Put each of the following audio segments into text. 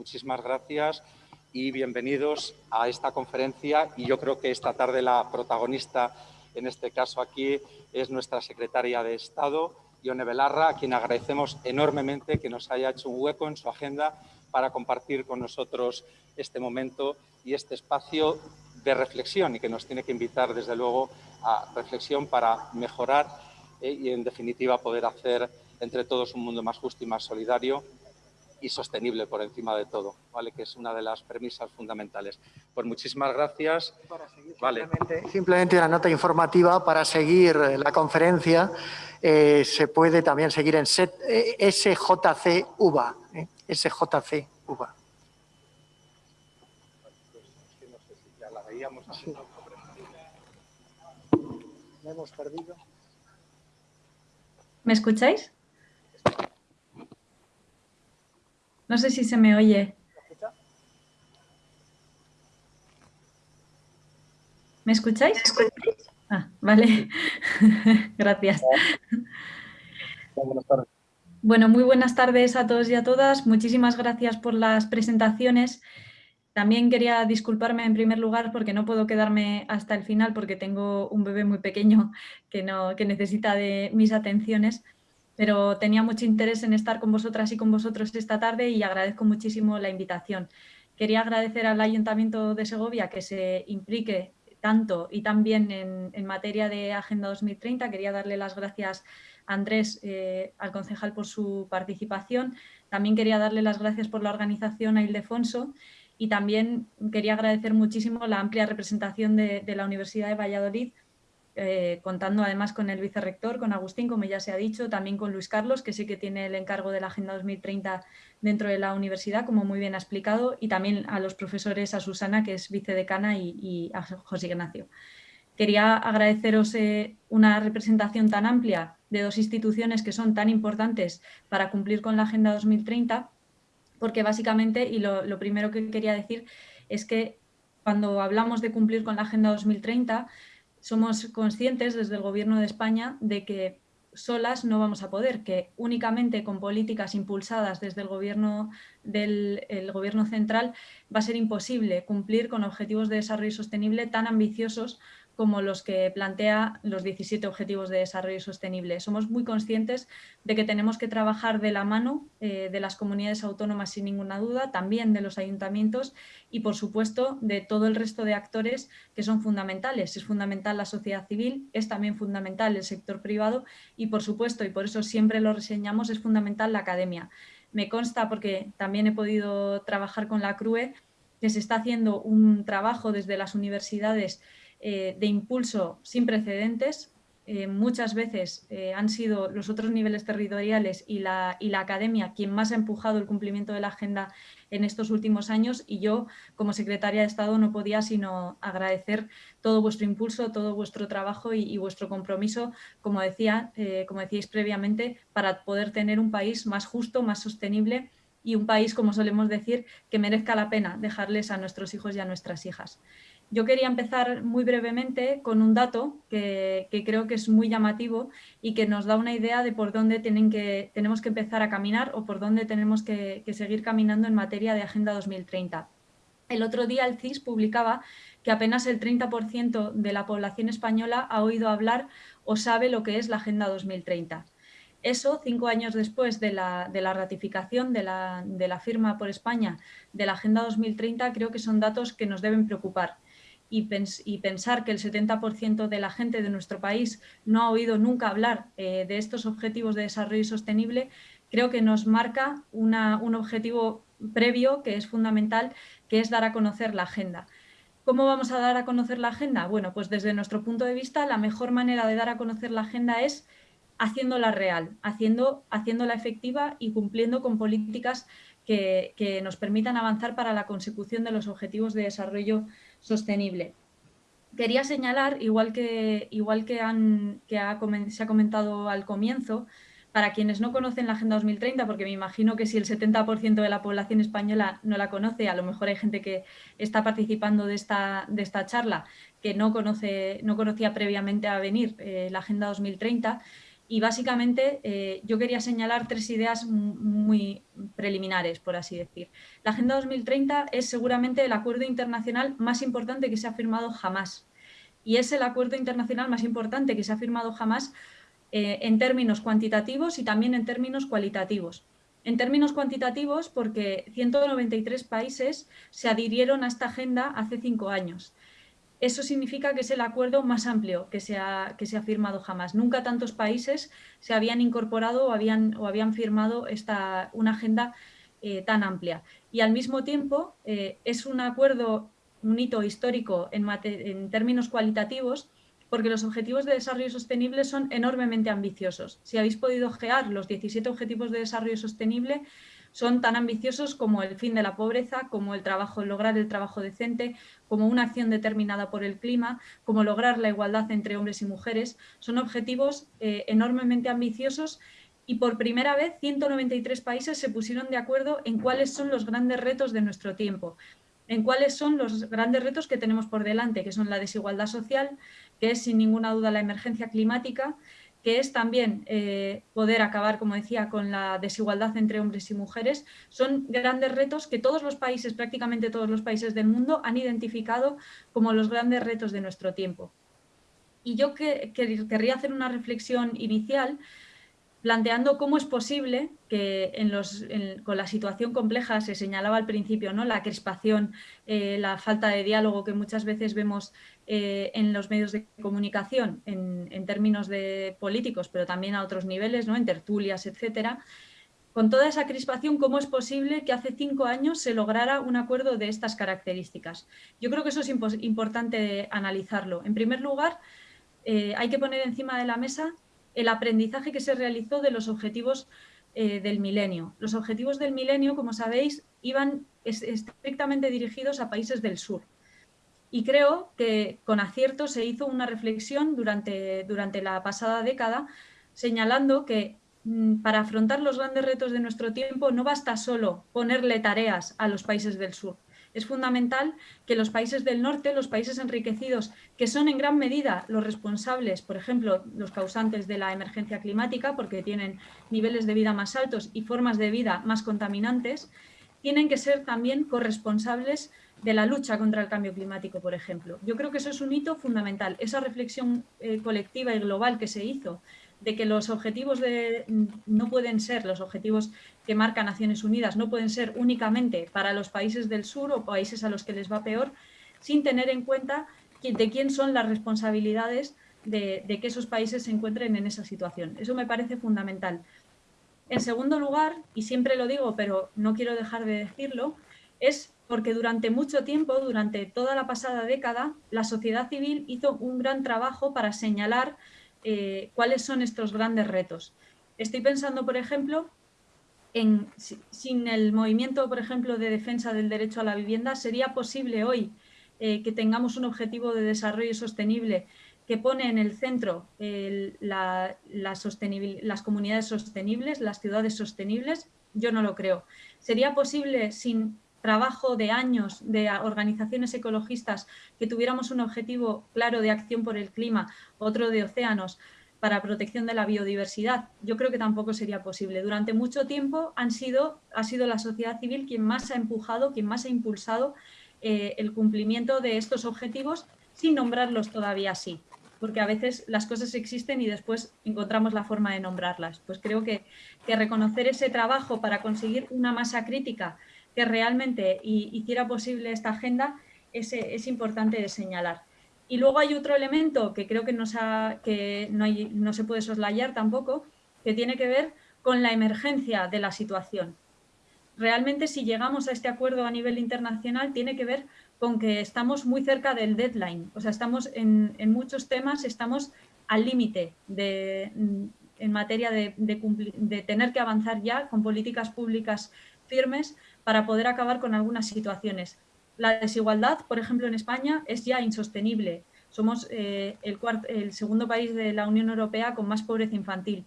muchísimas gracias y bienvenidos a esta conferencia. Y yo creo que esta tarde la protagonista, en este caso aquí, es nuestra secretaria de Estado, Ione Belarra, a quien agradecemos enormemente que nos haya hecho un hueco en su agenda para compartir con nosotros este momento y este espacio de reflexión y que nos tiene que invitar, desde luego, a reflexión para mejorar eh, y, en definitiva, poder hacer entre todos un mundo más justo y más solidario y sostenible por encima de todo, ¿vale? que es una de las premisas fundamentales. Pues muchísimas gracias. simplemente, una nota informativa para seguir la conferencia. Eh, se puede también seguir en SJC UBA. Eh, SJC UBA. hemos perdido. ¿Me escucháis? No sé si se me oye. ¿Me escucháis? Ah, vale. Gracias. Bueno, muy buenas tardes a todos y a todas. Muchísimas gracias por las presentaciones. También quería disculparme en primer lugar porque no puedo quedarme hasta el final porque tengo un bebé muy pequeño que, no, que necesita de mis atenciones, pero tenía mucho interés en estar con vosotras y con vosotros esta tarde y agradezco muchísimo la invitación. Quería agradecer al Ayuntamiento de Segovia que se implique tanto y también en, en materia de Agenda 2030. Quería darle las gracias a Andrés, eh, al concejal, por su participación. También quería darle las gracias por la organización a Ildefonso y también quería agradecer muchísimo la amplia representación de, la Universidad de Valladolid, eh, contando además con el vicerrector, con Agustín, como ya se ha dicho, también con Luis Carlos, que sí que tiene el encargo de la Agenda 2030 dentro de la universidad, como muy bien ha explicado, y también a los profesores, a Susana, que es vicedecana, y, y a José Ignacio. Quería agradeceros eh, una representación tan amplia de dos instituciones que son tan importantes para cumplir con la Agenda 2030 porque básicamente, y lo, primero que quería decir es que cuando hablamos de cumplir con la Agenda 2030, somos conscientes desde el Gobierno de España de que solas no vamos a poder, que únicamente con políticas impulsadas desde el gobierno, del, el gobierno central va a ser imposible cumplir con objetivos de desarrollo sostenible tan ambiciosos como los que plantea los 17 Objetivos de Desarrollo Sostenible. Somos muy conscientes de que tenemos que trabajar de la mano eh, de las comunidades autónomas sin ninguna duda, también de los ayuntamientos y, por supuesto, de todo el resto de actores que son fundamentales. Es fundamental la sociedad civil, es también fundamental el sector privado y, por supuesto, y por eso siempre lo reseñamos, es fundamental la academia. Me consta, porque también he podido trabajar con la CRUE, que se está haciendo un trabajo desde las universidades eh, de impulso sin precedentes. Eh, muchas veces eh, han sido los otros niveles territoriales y la, y la academia quien más ha empujado el cumplimiento de la agenda en estos últimos años y yo como secretaria de Estado no podía sino agradecer todo vuestro impulso, todo vuestro trabajo y, vuestro compromiso, como, decía, como decíais previamente, para poder tener un país más justo, más sostenible y un país, como solemos decir, que merezca la pena dejarles a nuestros hijos y a nuestras hijas. Yo quería empezar muy brevemente con un dato que, creo que es muy llamativo y que nos da una idea de por dónde tenemos que empezar a caminar o por dónde tenemos que, seguir caminando en materia de Agenda 2030. El otro día el CIS publicaba que apenas el 30% de la población española ha oído hablar o sabe lo que es la Agenda 2030. Eso, cinco años después de la, ratificación de la, firma por España de la Agenda 2030, creo que son datos que nos deben preocupar y, pensar que el 70% de la gente de nuestro país no ha oído nunca hablar eh, de estos objetivos de desarrollo sostenible, creo que nos marca un objetivo previo que es fundamental, que es dar a conocer la agenda. ¿Cómo vamos a dar a conocer la agenda? Bueno, pues desde nuestro punto de vista, la mejor manera de dar a conocer la agenda es haciéndola real, haciendo, haciéndola efectiva y cumpliendo con políticas que, que nos permitan avanzar para la consecución de los objetivos de desarrollo sostenible. Quería señalar, igual que, igual que, han, que se ha comentado al comienzo, para quienes no conocen la Agenda 2030, porque me imagino que si el 70% de la población española no la conoce, a lo mejor hay gente que está participando de esta, de esta charla que no, conoce, no conocía previamente a venir eh, la Agenda 2030, y básicamente eh, yo quería señalar tres ideas muy preliminares, por así decir. La Agenda 2030 es seguramente el acuerdo internacional más importante que se ha firmado jamás. Y es el acuerdo internacional más importante que se ha firmado jamás eh, en términos cuantitativos y también en términos cualitativos. En términos cuantitativos, porque 193 países se adhirieron a esta agenda hace cinco años eso significa que es el acuerdo más amplio que se ha, que se ha firmado jamás. Nunca tantos países se habían incorporado o habían, o habían firmado esta, una agenda eh, tan amplia. Y al mismo tiempo eh, es un acuerdo, un hito histórico en, en términos cualitativos, porque los objetivos de desarrollo sostenible son enormemente ambiciosos. Si habéis podido ojear los 17 objetivos de desarrollo sostenible, son tan ambiciosos como el fin de la pobreza, como el trabajo, lograr el trabajo decente, como una acción determinada por el clima, como lograr la igualdad entre hombres y mujeres. Son objetivos eh, enormemente ambiciosos y por primera vez 193 países se pusieron de acuerdo en cuáles son los grandes retos de nuestro tiempo, en cuáles son los grandes retos que tenemos por delante, que son la desigualdad social, que es sin ninguna duda la emergencia climática, que es también eh, poder acabar, como decía, con la desigualdad entre hombres y mujeres, son grandes retos que todos los países, prácticamente todos los países del mundo, han identificado como los grandes retos de nuestro tiempo. Y yo que, querría hacer una reflexión inicial planteando cómo es posible que con la situación compleja, se señalaba al principio, ¿no? la crispación, eh, la falta de diálogo que muchas veces vemos eh, en los medios de comunicación, en, términos de políticos, pero también a otros niveles, ¿no? en tertulias, etcétera, con toda esa crispación, ¿cómo es posible que hace cinco años se lograra un acuerdo de estas características? Yo creo que eso es importante analizarlo. En primer lugar, eh, hay que poner encima de la mesa el aprendizaje que se realizó de los objetivos eh, del milenio. Los objetivos del milenio, como sabéis, iban estrictamente dirigidos a países del sur. Y creo que con acierto se hizo una reflexión durante, durante la pasada década señalando que mm, para afrontar los grandes retos de nuestro tiempo no basta solo ponerle tareas a los países del sur, es fundamental que los países del norte, los países enriquecidos, que son en gran medida los responsables, por ejemplo, los causantes de la emergencia climática, porque tienen niveles de vida más altos y formas de vida más contaminantes, tienen que ser también corresponsables de la lucha contra el cambio climático, por ejemplo. Yo creo que eso es un hito fundamental, esa reflexión eh, colectiva y global que se hizo de que los objetivos no pueden ser, los objetivos que marca Naciones Unidas, no pueden ser únicamente para los países del sur o países a los que les va peor, sin tener en cuenta de quién son las responsabilidades de, que esos países se encuentren en esa situación. Eso me parece fundamental. En segundo lugar, y siempre lo digo, pero no quiero dejar de decirlo, es porque durante mucho tiempo, durante toda la pasada década, la sociedad civil hizo un gran trabajo para señalar eh, cuáles son estos grandes retos. Estoy pensando, por ejemplo, en, sin el movimiento, por ejemplo, de defensa del derecho a la vivienda, ¿sería posible hoy eh, que tengamos un objetivo de desarrollo sostenible que pone en el centro las comunidades sostenibles, las ciudades sostenibles? Yo no lo creo. ¿Sería posible sin trabajo de años de organizaciones ecologistas que tuviéramos un objetivo claro de acción por el clima, otro de océanos, para protección de la biodiversidad, yo creo que tampoco sería posible. Durante mucho tiempo han sido, ha sido la sociedad civil quien más ha empujado, quien más ha impulsado eh, el cumplimiento de estos objetivos sin nombrarlos todavía así, porque a veces las cosas existen y después encontramos la forma de nombrarlas. Pues creo que, que reconocer ese trabajo para conseguir una masa crítica que realmente hiciera posible esta agenda es, es importante de señalar. Y luego hay otro elemento que creo que, no, se puede soslayar tampoco, que tiene que ver con la emergencia de la situación. Realmente si llegamos a este acuerdo a nivel internacional tiene que ver con que estamos muy cerca del deadline, o sea, estamos en, muchos temas, estamos al límite en materia de, de, de, tener que avanzar ya con políticas públicas firmes para poder acabar con algunas situaciones. La desigualdad, por ejemplo, en España es ya insostenible. Somos eh, el, segundo país de la Unión Europea con más pobreza infantil.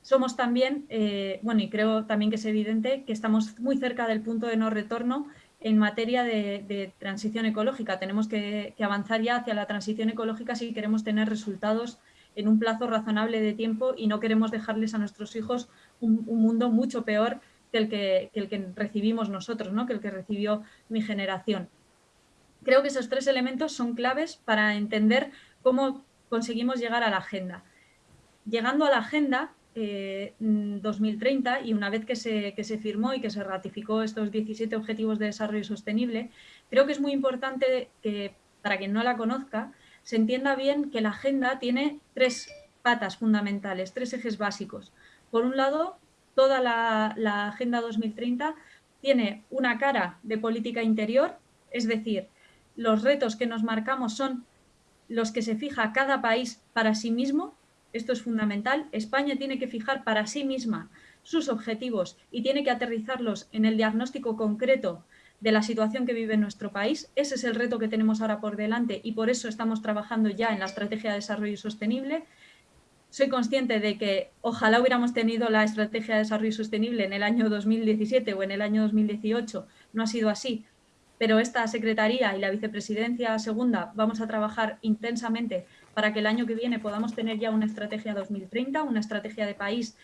Somos también, eh, bueno, y creo también que es evidente que estamos muy cerca del punto de no retorno en materia de, transición ecológica. Tenemos que, avanzar ya hacia la transición ecológica si queremos tener resultados en un plazo razonable de tiempo y no queremos dejarles a nuestros hijos un, mundo mucho peor que el que, el que recibimos nosotros, ¿no? que el que recibió mi generación. Creo que esos tres elementos son claves para entender cómo conseguimos llegar a la agenda. Llegando a la agenda, 2030 eh, y una vez que se, que se, firmó y que se ratificó estos 17 Objetivos de Desarrollo Sostenible, creo que es muy importante que, para quien no la conozca, se entienda bien que la agenda tiene tres patas fundamentales, tres ejes básicos. Por un lado, toda la, la Agenda 2030 tiene una cara de política interior, es decir, los retos que nos marcamos son los que se fija cada país para sí mismo esto es fundamental, España tiene que fijar para sí misma sus objetivos y tiene que aterrizarlos en el diagnóstico concreto de la situación que vive nuestro país. Ese es el reto que tenemos ahora por delante y por eso estamos trabajando ya en la Estrategia de Desarrollo Sostenible. Soy consciente de que ojalá hubiéramos tenido la Estrategia de Desarrollo Sostenible en el año 2017 o en el año 2018. No ha sido así, pero esta Secretaría y la Vicepresidencia Segunda vamos a trabajar intensamente para que el año que viene podamos tener ya una estrategia 2030, una estrategia de país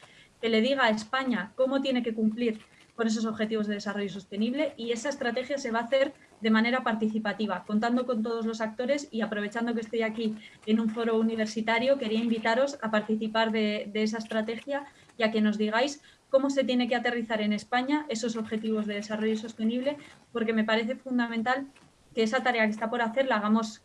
que le diga a España cómo tiene que cumplir con esos objetivos de desarrollo sostenible y esa estrategia se va a hacer de manera participativa, contando con todos los actores y aprovechando que estoy aquí en un foro universitario, quería invitaros a participar de, esa estrategia y a que nos digáis cómo se tiene que aterrizar en España esos objetivos de desarrollo sostenible, porque me parece fundamental que esa tarea que está por hacer la hagamos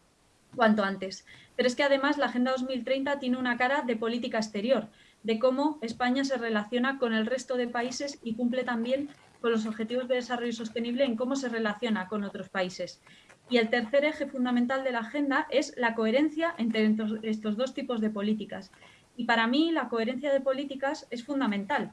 cuanto antes. Pero es que además la Agenda 2030 tiene una cara de política exterior, de cómo España se relaciona con el resto de países y cumple también con los objetivos de desarrollo sostenible en cómo se relaciona con otros países. Y el tercer eje fundamental de la agenda es la coherencia entre estos dos tipos de políticas. Y para mí la coherencia de políticas es fundamental,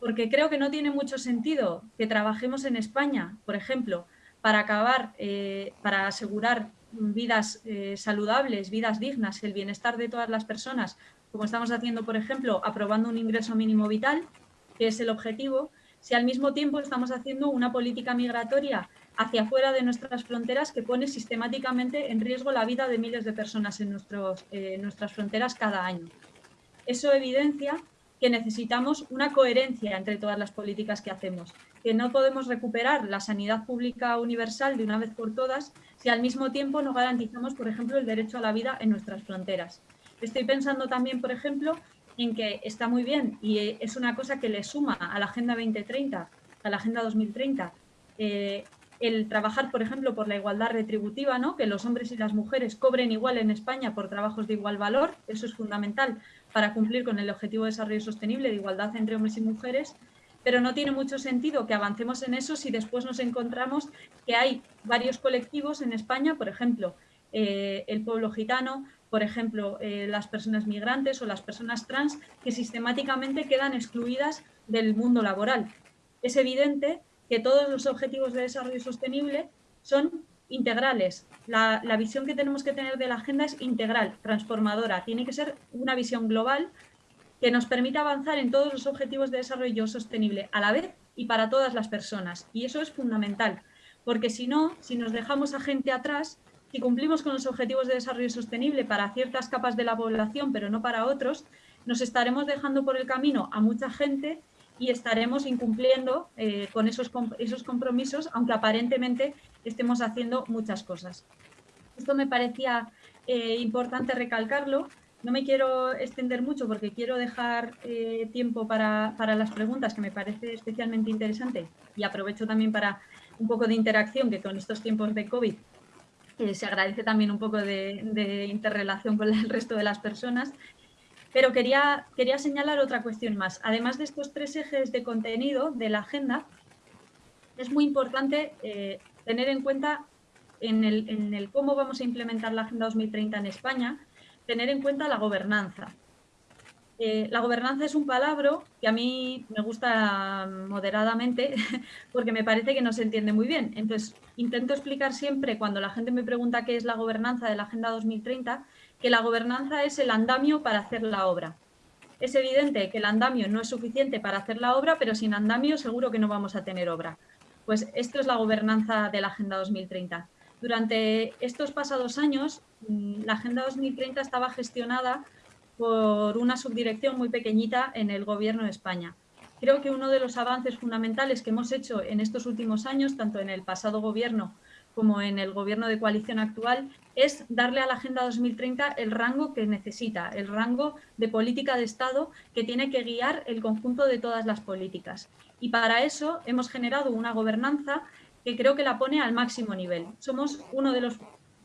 porque creo que no tiene mucho sentido que trabajemos en España, por ejemplo, para acabar, eh, para asegurar vidas eh, saludables, vidas dignas, el bienestar de todas las personas, como estamos haciendo, por ejemplo, aprobando un ingreso mínimo vital, que es el objetivo, si al mismo tiempo estamos haciendo una política migratoria hacia afuera de nuestras fronteras que pone sistemáticamente en riesgo la vida de miles de personas en nuestros, eh, nuestras fronteras cada año. Eso evidencia que necesitamos una coherencia entre todas las políticas que hacemos, que no podemos recuperar la sanidad pública universal de una vez por todas si al mismo tiempo no garantizamos, por ejemplo, el derecho a la vida en nuestras fronteras. Estoy pensando también, por ejemplo, en que está muy bien y es una cosa que le suma a la Agenda 2030, a la Agenda 2030, eh, el trabajar, por ejemplo, por la igualdad retributiva, ¿no? que los hombres y las mujeres cobren igual en España por trabajos de igual valor, eso es fundamental para cumplir con el Objetivo de Desarrollo Sostenible de igualdad entre hombres y mujeres, pero no tiene mucho sentido que avancemos en eso si después nos encontramos que hay varios colectivos en España, por ejemplo, eh, el pueblo gitano, por ejemplo, eh, las personas migrantes o las personas trans, que sistemáticamente quedan excluidas del mundo laboral. Es evidente que todos los objetivos de desarrollo sostenible son integrales. La, visión que tenemos que tener de la agenda es integral, transformadora. Tiene que ser una visión global que nos permita avanzar en todos los objetivos de desarrollo sostenible a la vez y para todas las personas. Y eso es fundamental, porque si no, si nos dejamos a gente atrás, si cumplimos con los objetivos de desarrollo sostenible para ciertas capas de la población, pero no para otros, nos estaremos dejando por el camino a mucha gente y estaremos incumpliendo eh, con esos, esos compromisos, aunque aparentemente estemos haciendo muchas cosas. Esto me parecía eh, importante recalcarlo. No me quiero extender mucho porque quiero dejar eh, tiempo para, para, las preguntas, que me parece especialmente interesante. Y aprovecho también para un poco de interacción, que con estos tiempos de COVID se agradece también un poco de, de interrelación con el resto de las personas. Pero quería, quería señalar otra cuestión más. Además de estos tres ejes de contenido de la agenda, es muy importante eh, tener en cuenta en el, en el, cómo vamos a implementar la Agenda 2030 en España, tener en cuenta la gobernanza. Eh, la gobernanza es un palabra que a mí me gusta moderadamente porque me parece que no se entiende muy bien. Entonces, intento explicar siempre cuando la gente me pregunta qué es la gobernanza de la Agenda 2030, que la gobernanza es el andamio para hacer la obra. Es evidente que el andamio no es suficiente para hacer la obra, pero sin andamio seguro que no vamos a tener obra. Pues esto es la gobernanza de la Agenda 2030. Durante estos pasados años, mm, la Agenda 2030 estaba gestionada por una subdirección muy pequeñita en el Gobierno de España. Creo que uno de los avances fundamentales que hemos hecho en estos últimos años, tanto en el pasado Gobierno como en el Gobierno de coalición actual, es darle a la Agenda 2030 el rango que necesita, el rango de política de Estado que tiene que guiar el conjunto de todas las políticas. Y para eso hemos generado una gobernanza que creo que la pone al máximo nivel. Somos uno de los,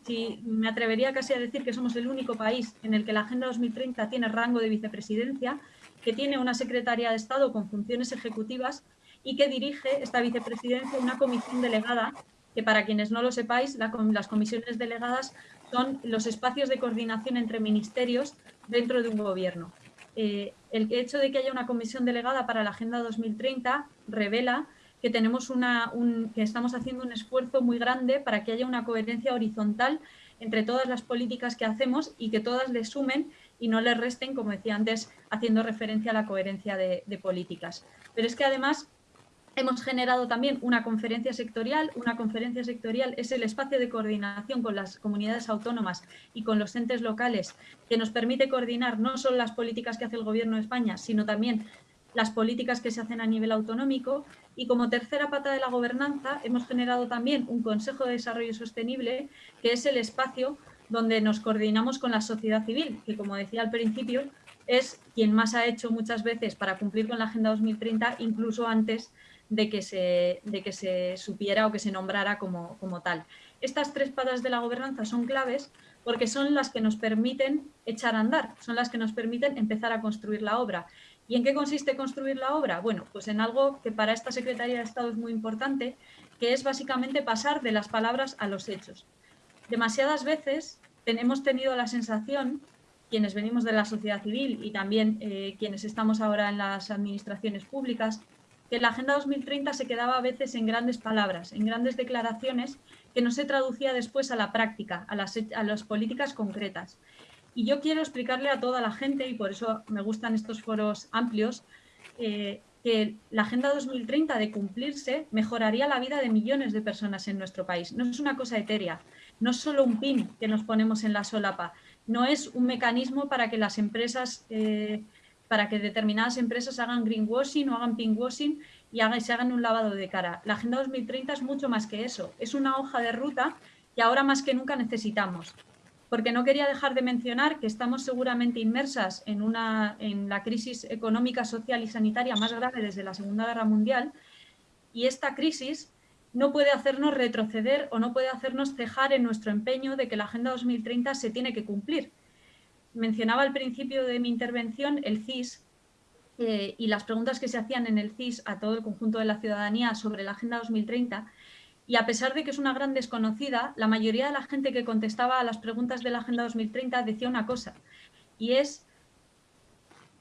si me atrevería casi a decir que somos el único país en el que la Agenda 2030 tiene rango de vicepresidencia, que tiene una secretaria de Estado con funciones ejecutivas y que dirige esta vicepresidencia una comisión delegada que para quienes no lo sepáis, las comisiones delegadas son los espacios de coordinación entre ministerios dentro de un gobierno. Eh, el hecho de que haya una comisión delegada para la Agenda 2030 revela que, tenemos una, que estamos haciendo un esfuerzo muy grande para que haya una coherencia horizontal entre todas las políticas que hacemos y que todas le sumen y no le resten, como decía antes, haciendo referencia a la coherencia de, de políticas. Pero es que además Hemos generado también una conferencia sectorial. Una conferencia sectorial es el espacio de coordinación con las comunidades autónomas y con los entes locales que nos permite coordinar no solo las políticas que hace el Gobierno de España, sino también las políticas que se hacen a nivel autonómico. Y como tercera pata de la gobernanza, hemos generado también un Consejo de Desarrollo Sostenible, que es el espacio donde nos coordinamos con la sociedad civil, que como decía al principio, es quien más ha hecho muchas veces para cumplir con la Agenda 2030, incluso antes de que se, de que se supiera o que se nombrara como, como tal. Estas tres patas de la gobernanza son claves porque son las que nos permiten echar a andar, son las que nos permiten empezar a construir la obra. ¿Y en qué consiste construir la obra? Bueno, pues en algo que para esta Secretaría de Estado es muy importante, que es básicamente pasar de las palabras a los hechos. Demasiadas veces hemos tenido la sensación, quienes venimos de la sociedad civil y también eh, quienes estamos ahora en las administraciones públicas, que la Agenda 2030 se quedaba a veces en grandes palabras, en grandes declaraciones que no se traducía después a la práctica, a las, a las políticas concretas. Y yo quiero explicarle a toda la gente, y por eso me gustan estos foros amplios, eh, que la Agenda 2030 de cumplirse mejoraría la vida de millones de personas en nuestro país. No es una cosa etérea, no es solo un pin que nos ponemos en la solapa, no es un mecanismo para que las empresas eh, para que determinadas empresas hagan greenwashing o hagan pinkwashing y se hagan un lavado de cara. La Agenda 2030 es mucho más que eso, es una hoja de ruta que ahora más que nunca necesitamos. Porque no quería dejar de mencionar que estamos seguramente inmersas en, una, en la crisis económica, social y sanitaria más grave desde la Segunda Guerra Mundial y esta crisis no puede hacernos retroceder o no puede hacernos cejar en nuestro empeño de que la Agenda 2030 se tiene que cumplir. Mencionaba al principio de mi intervención el CIS eh, y las preguntas que se hacían en el CIS a todo el conjunto de la ciudadanía sobre la Agenda 2030 y a pesar de que es una gran desconocida, la mayoría de la gente que contestaba a las preguntas de la Agenda 2030 decía una cosa y es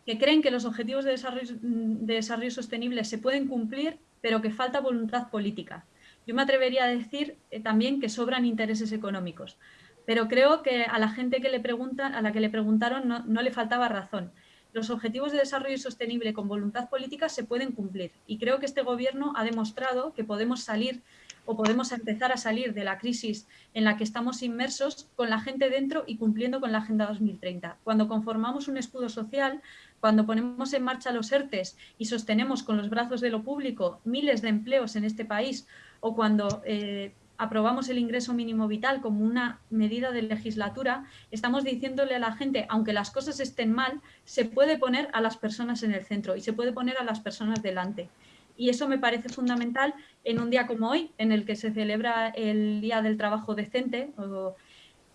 que creen que los objetivos de desarrollo, sostenible se pueden cumplir, pero que falta voluntad política. Yo me atrevería a decir eh, también que sobran intereses económicos pero creo que a la gente que le pregunta, a la que le preguntaron no, le faltaba razón. Los objetivos de desarrollo sostenible con voluntad política se pueden cumplir y creo que este gobierno ha demostrado que podemos salir o podemos empezar a salir de la crisis en la que estamos inmersos con la gente dentro y cumpliendo con la Agenda 2030. Cuando conformamos un escudo social, cuando ponemos en marcha los ERTES y sostenemos con los brazos de lo público miles de empleos en este país o cuando eh, aprobamos el ingreso mínimo vital como una medida de legislatura, estamos diciéndole a la gente, aunque las cosas estén mal, se puede poner a las personas en el centro y se puede poner a las personas delante. Y eso me parece fundamental en un día como hoy, en el que se celebra el Día del Trabajo Decente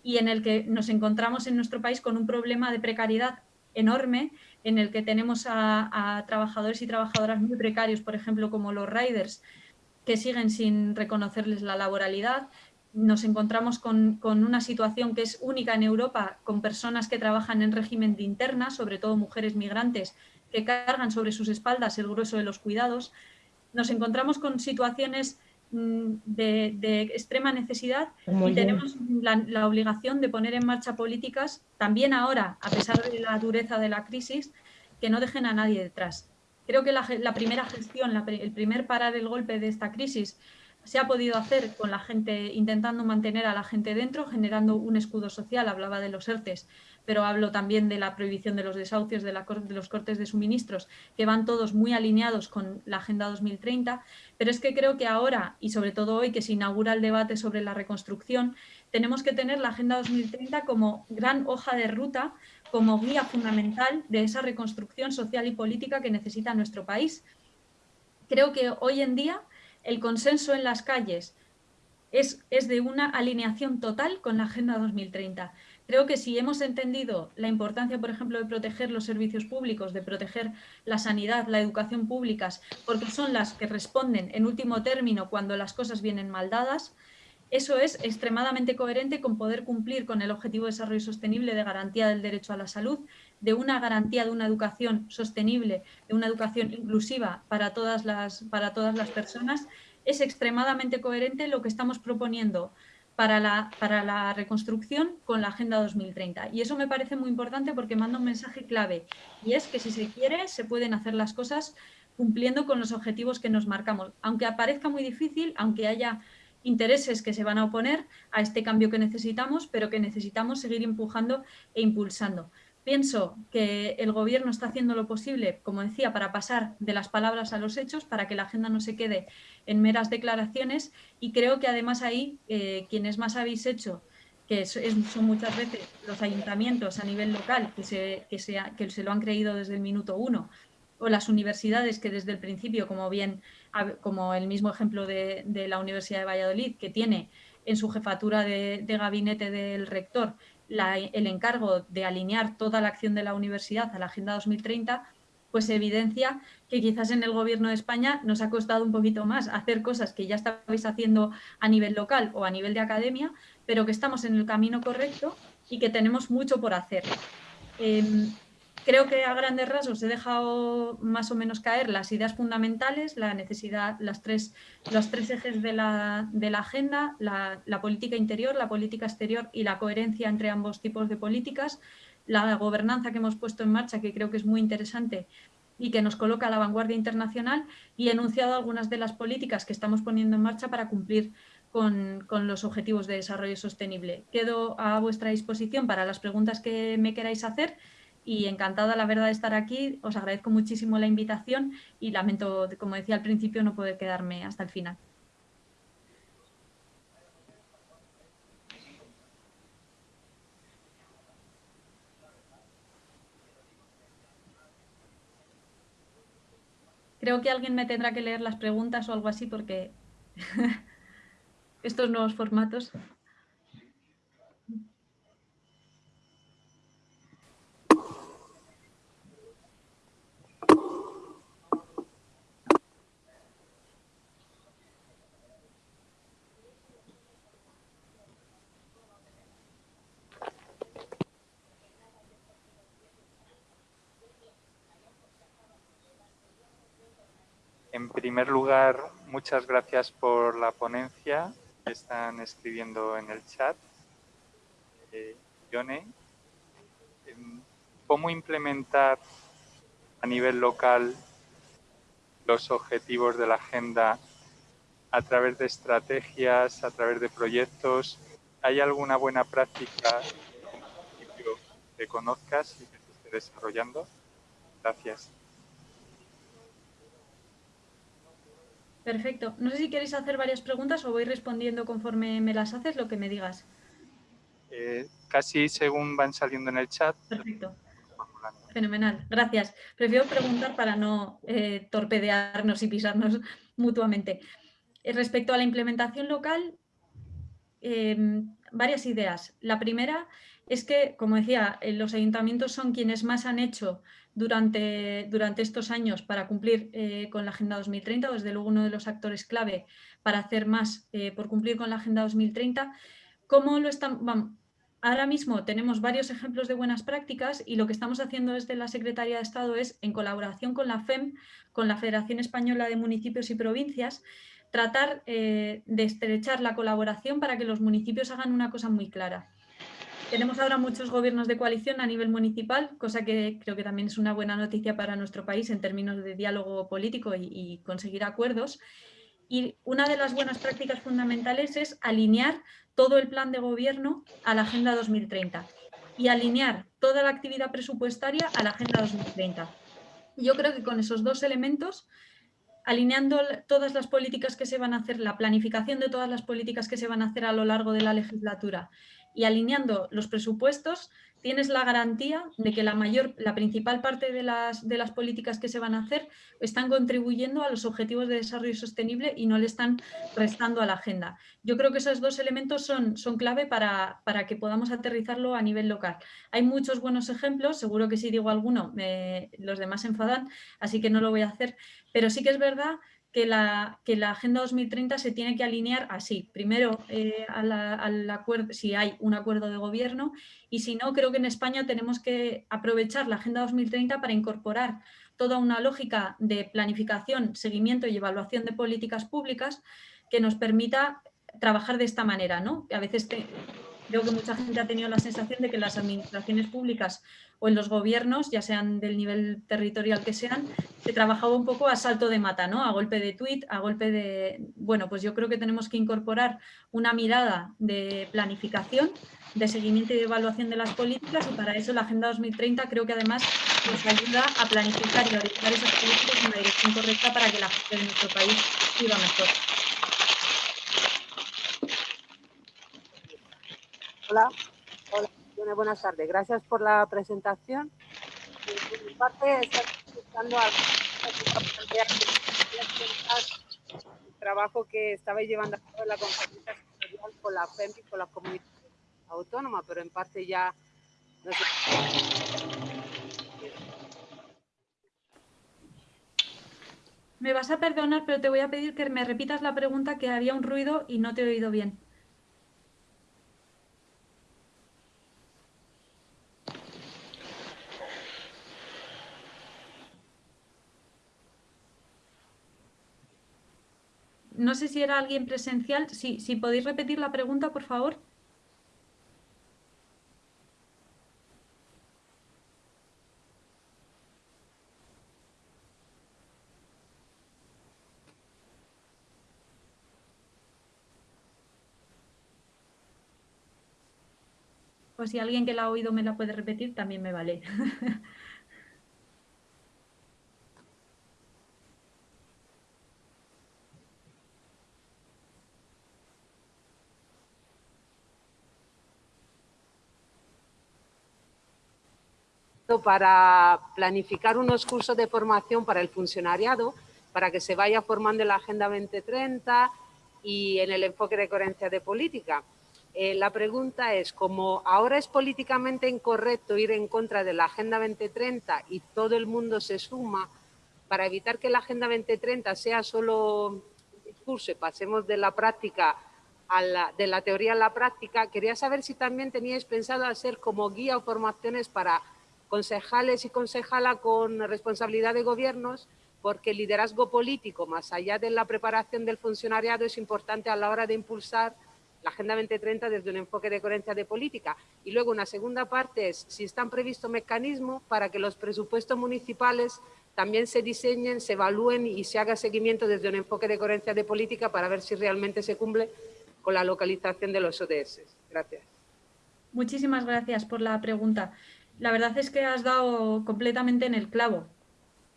y en el que nos encontramos en nuestro país con un problema de precariedad enorme, en el que tenemos a, trabajadores y trabajadoras muy precarios, por ejemplo, como los riders, que siguen sin reconocerles la laboralidad. Nos encontramos con, una situación que es única en Europa, con personas que trabajan en régimen de interna, sobre todo mujeres migrantes, que cargan sobre sus espaldas el grueso de los cuidados. Nos encontramos con situaciones mm, de, extrema necesidad y tenemos la, la, obligación de poner en marcha políticas, también ahora, a pesar de la dureza de la crisis, que no dejen a nadie detrás. Creo que la, primera gestión, el primer parar el golpe de esta crisis se ha podido hacer con la gente, intentando mantener a la gente dentro, generando un escudo social, hablaba de los ERTES, pero hablo también de la prohibición de los desahucios, de, los cortes de suministros, que van todos muy alineados con la Agenda 2030, pero es que creo que ahora, y sobre todo hoy que se inaugura el debate sobre la reconstrucción, tenemos que tener la Agenda 2030 como gran hoja de ruta, como guía fundamental de esa reconstrucción social y política que necesita nuestro país. Creo que hoy en día el consenso en las calles es, es de una alineación total con la Agenda 2030. Creo que si hemos entendido la importancia, por ejemplo, de proteger los servicios públicos, de proteger la sanidad, la educación públicas, porque son las que responden en último término cuando las cosas vienen mal dadas, eso es extremadamente coherente con poder cumplir con el Objetivo de Desarrollo Sostenible de garantía del derecho a la salud, de una garantía de una educación sostenible, de una educación inclusiva para todas las, para todas las personas. Es extremadamente coherente lo que estamos proponiendo para la, para la reconstrucción con la Agenda 2030. Y eso me parece muy importante porque manda un mensaje clave y es que si se quiere se pueden hacer las cosas cumpliendo con los objetivos que nos marcamos. Aunque aparezca muy difícil, aunque haya intereses que se van a oponer a este cambio que necesitamos, pero que necesitamos seguir empujando e impulsando. Pienso que el Gobierno está haciendo lo posible, como decía, para pasar de las palabras a los hechos, para que la agenda no se quede en meras declaraciones. Y creo que además ahí eh, quienes más habéis hecho, que son muchas veces los ayuntamientos a nivel local que se, que, que se lo han creído desde el minuto uno, o las universidades que desde el principio, como bien, como el mismo ejemplo de, la Universidad de Valladolid, que tiene en su jefatura de gabinete del rector el encargo de alinear toda la acción de la universidad a la Agenda 2030, pues evidencia que quizás en el Gobierno de España nos ha costado un poquito más hacer cosas que ya estabais haciendo a nivel local o a nivel de academia, pero que estamos en el camino correcto y que tenemos mucho por hacer. Em, Creo que a grandes rasgos he dejado más o menos caer las ideas fundamentales, la necesidad, las tres, los tres ejes de la, agenda, la, política interior, la política exterior y la coherencia entre ambos tipos de políticas, la gobernanza que hemos puesto en marcha, que creo que es muy interesante y que nos coloca a la vanguardia internacional, y he enunciado algunas de las políticas que estamos poniendo en marcha para cumplir con, con, los objetivos de desarrollo sostenible. Quedo a vuestra disposición para las preguntas que me queráis hacer y encantada la verdad de estar aquí. Os agradezco muchísimo la invitación y lamento, como decía al principio, no poder quedarme hasta el final. Creo que alguien me tendrá que leer las preguntas o algo así porque estos nuevos formatos. En primer lugar, muchas gracias por la ponencia están escribiendo en el chat. Eh, Yone, em, ¿cómo implementar a nivel local los objetivos de la agenda a través de estrategias, a través de proyectos? ¿Hay alguna buena práctica que conozcas y que se esté desarrollando? Gracias. Perfecto. No sé si queréis hacer varias preguntas o voy respondiendo conforme me las haces, lo que me digas. Eh, casi según van saliendo en el chat. Perfecto. Fenomenal, gracias. Prefiero preguntar para no eh, torpedearnos y pisarnos mutuamente. Eh, respecto a la implementación local, varias ideas. La primera es que, como decía, los ayuntamientos son quienes más han hecho durante, durante estos años para cumplir eh, con la Agenda 2030, desde luego uno de los actores clave para hacer más eh, por cumplir con la Agenda 2030. ¿Cómo lo están? ahora mismo tenemos varios ejemplos de buenas prácticas y lo que estamos haciendo desde la Secretaría de Estado es, en colaboración con la FEM, con la Federación Española de Municipios y Provincias, tratar eh, de estrechar la colaboración para que los municipios hagan una cosa muy clara. Tenemos ahora muchos gobiernos de coalición a nivel municipal, cosa que creo que también es una buena noticia para nuestro país en términos de diálogo político y, conseguir acuerdos. Y una de las buenas prácticas fundamentales es alinear todo el plan de gobierno a la Agenda 2030 y alinear toda la actividad presupuestaria a la Agenda 2030. Yo creo que con esos dos elementos, alineando todas las políticas que se van a hacer, la planificación de todas las políticas que se van a hacer a lo largo de la legislatura y alineando los presupuestos, tienes la garantía de que la mayor, la principal parte de las, de las políticas que se van a hacer están contribuyendo a los objetivos de desarrollo sostenible y no le están restando a la agenda. Yo creo que esos dos elementos son, son clave para, para que podamos aterrizarlo a nivel local. Hay muchos buenos ejemplos, seguro que si digo alguno los demás enfadan, así que no lo voy a hacer, pero sí que es verdad que la, que la Agenda 2030 se tiene que alinear así. Primero, eh, al acuerdo, si hay un acuerdo de gobierno y si no, creo que en España tenemos que aprovechar la Agenda 2030 para incorporar toda una lógica de planificación, seguimiento y evaluación de políticas públicas que nos permita trabajar de esta manera. ¿no? A veces creo que mucha gente ha tenido la sensación de que las administraciones públicas o en los gobiernos, ya sean del nivel territorial que sean, se trabajaba un poco a salto de mata, ¿no? a golpe de tuit, a golpe de... Bueno, pues yo creo que tenemos que incorporar una mirada de planificación, de seguimiento y de evaluación de las políticas y para eso la Agenda 2030 creo que además nos ayuda a planificar y orientar esas políticas en la dirección correcta para que la gente de nuestro país viva mejor. Hola, hola, buenas tardes. Gracias por la presentación. Por mi parte, estoy escuchando a el trabajo que estabais llevando a la conferencia sectorial con la FEMP y con la comunidad autónoma, pero en parte ya... No sé. Me vas a perdonar, pero te voy a pedir que me repitas la pregunta que había un ruido y no te he oído bien. No sé si era alguien presencial. Si, si podéis repetir la pregunta, por favor. Pues si alguien que la ha oído me la puede repetir, también me vale. para planificar unos cursos de formación para el funcionariado, para que se vaya formando la Agenda 2030 y en el enfoque de coherencia de política. Eh, la pregunta es, como ahora es políticamente incorrecto ir en contra de la Agenda 2030 y todo el mundo se suma, para evitar que la Agenda 2030 sea solo discurso y pasemos de la práctica a la, de la teoría a la práctica, quería saber si también teníais pensado hacer como guía o formaciones para concejales y concejala con responsabilidad de gobiernos, porque el liderazgo político, más allá de la preparación del funcionariado, es importante a la hora de impulsar la Agenda 2030 desde un enfoque de coherencia de política. Y luego una segunda parte es si están previstos mecanismos para que los presupuestos municipales también se diseñen, se evalúen y se haga seguimiento desde un enfoque de coherencia de política para ver si realmente se cumple con la localización de los ODS. Gracias. Muchísimas gracias por la pregunta la verdad es que has dado completamente en el clavo.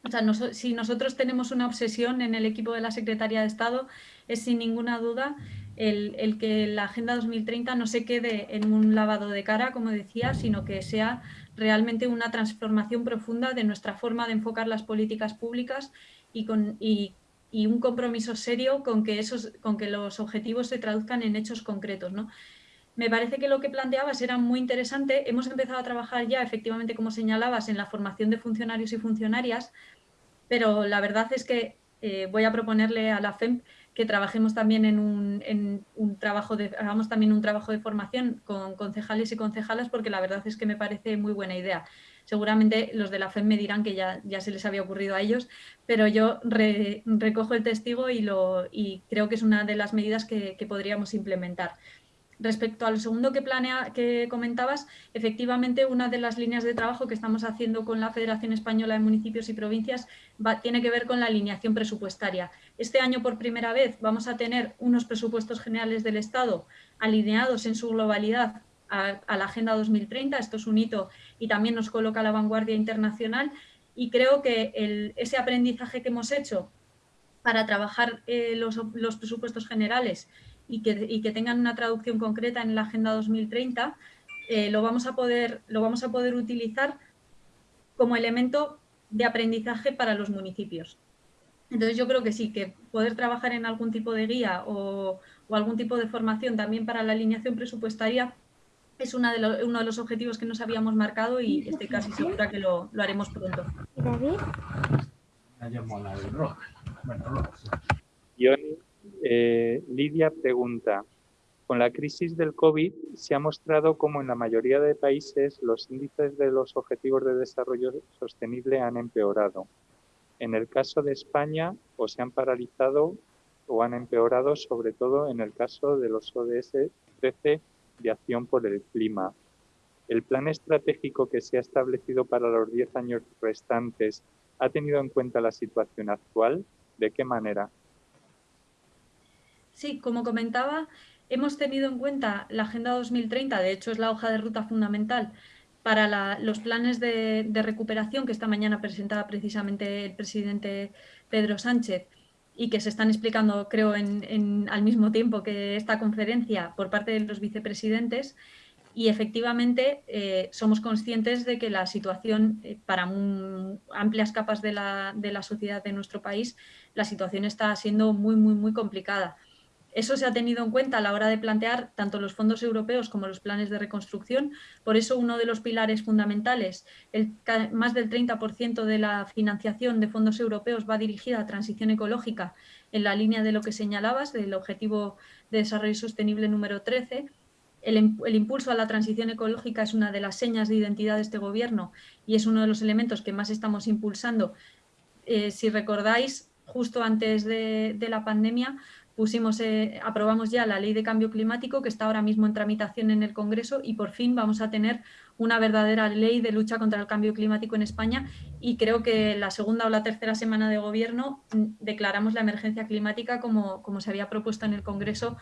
O sea, si nosotros tenemos una obsesión en el equipo de la Secretaría de Estado, es sin ninguna duda el, que la Agenda 2030 no se quede en un lavado de cara, como decía, sino que sea realmente una transformación profunda de nuestra forma de enfocar las políticas públicas y, con, y, un compromiso serio con que, esos, con que los objetivos se traduzcan en hechos concretos. ¿no? Me parece que lo que planteabas era muy interesante. Hemos empezado a trabajar ya, efectivamente, como señalabas, en la formación de funcionarios y funcionarias, pero la verdad es que eh, voy a proponerle a la FEMP que trabajemos también en un, trabajo de, hagamos también un trabajo de formación con concejales y concejalas, porque la verdad es que me parece muy buena idea. Seguramente los de la FEM me dirán que ya, se les había ocurrido a ellos, pero yo recojo el testigo y creo que es una de las medidas que podríamos implementar. Respecto al segundo que, planea, que comentabas, efectivamente una de las líneas de trabajo que estamos haciendo con la Federación Española de Municipios y Provincias tiene que ver con la alineación presupuestaria. Este año por primera vez vamos a tener unos presupuestos generales del Estado alineados en su globalidad a, la Agenda 2030. Esto es un hito y también nos coloca a la vanguardia internacional y creo que ese aprendizaje que hemos hecho para trabajar eh, los, los presupuestos generales y que, tengan una traducción concreta en la Agenda 2030, eh, lo, vamos a poder, lo vamos a poder utilizar como elemento de aprendizaje para los municipios. Entonces yo creo que sí, que poder trabajar en algún tipo de guía o, algún tipo de formación también para la alineación presupuestaria es una de uno de los objetivos que nos habíamos marcado y estoy casi segura que lo, lo haremos pronto. David? Eh, Lidia pregunta, con la crisis del COVID se ha mostrado como en la mayoría de países los índices de los objetivos de desarrollo sostenible han empeorado. En el caso de España, o se han paralizado o han empeorado, sobre todo en el caso de los ODS 13 de acción por el clima. ¿El plan estratégico que se ha establecido para los 10 años restantes ha tenido en cuenta la situación actual? ¿De qué manera? Sí, como comentaba, hemos tenido en cuenta la Agenda 2030, de hecho es la hoja de ruta fundamental para los planes de, recuperación que esta mañana presentaba precisamente el presidente Pedro Sánchez y que se están explicando, creo, al mismo tiempo que esta conferencia por parte de los vicepresidentes. Y efectivamente eh, somos conscientes de que la situación eh, para amplias capas de la, de la sociedad de nuestro país, la situación está siendo muy, muy, muy complicada. Eso se ha tenido en cuenta a la hora de plantear tanto los fondos europeos como los planes de reconstrucción. Por eso uno de los pilares fundamentales, más del 30% de la financiación de fondos europeos va dirigida a transición ecológica en la línea de lo que señalabas, del Objetivo de Desarrollo Sostenible número 13. El, impulso a la transición ecológica es una de las señas de identidad de este gobierno y es uno de los elementos que más estamos impulsando. Eh, si recordáis, justo antes de la pandemia pusimos, eh, aprobamos ya la ley de cambio climático que está ahora mismo en tramitación en el Congreso y por fin vamos a tener una verdadera ley de lucha contra el cambio climático en España y creo que la segunda o la tercera semana de gobierno mm, declaramos la emergencia climática como, como se había propuesto en el Congreso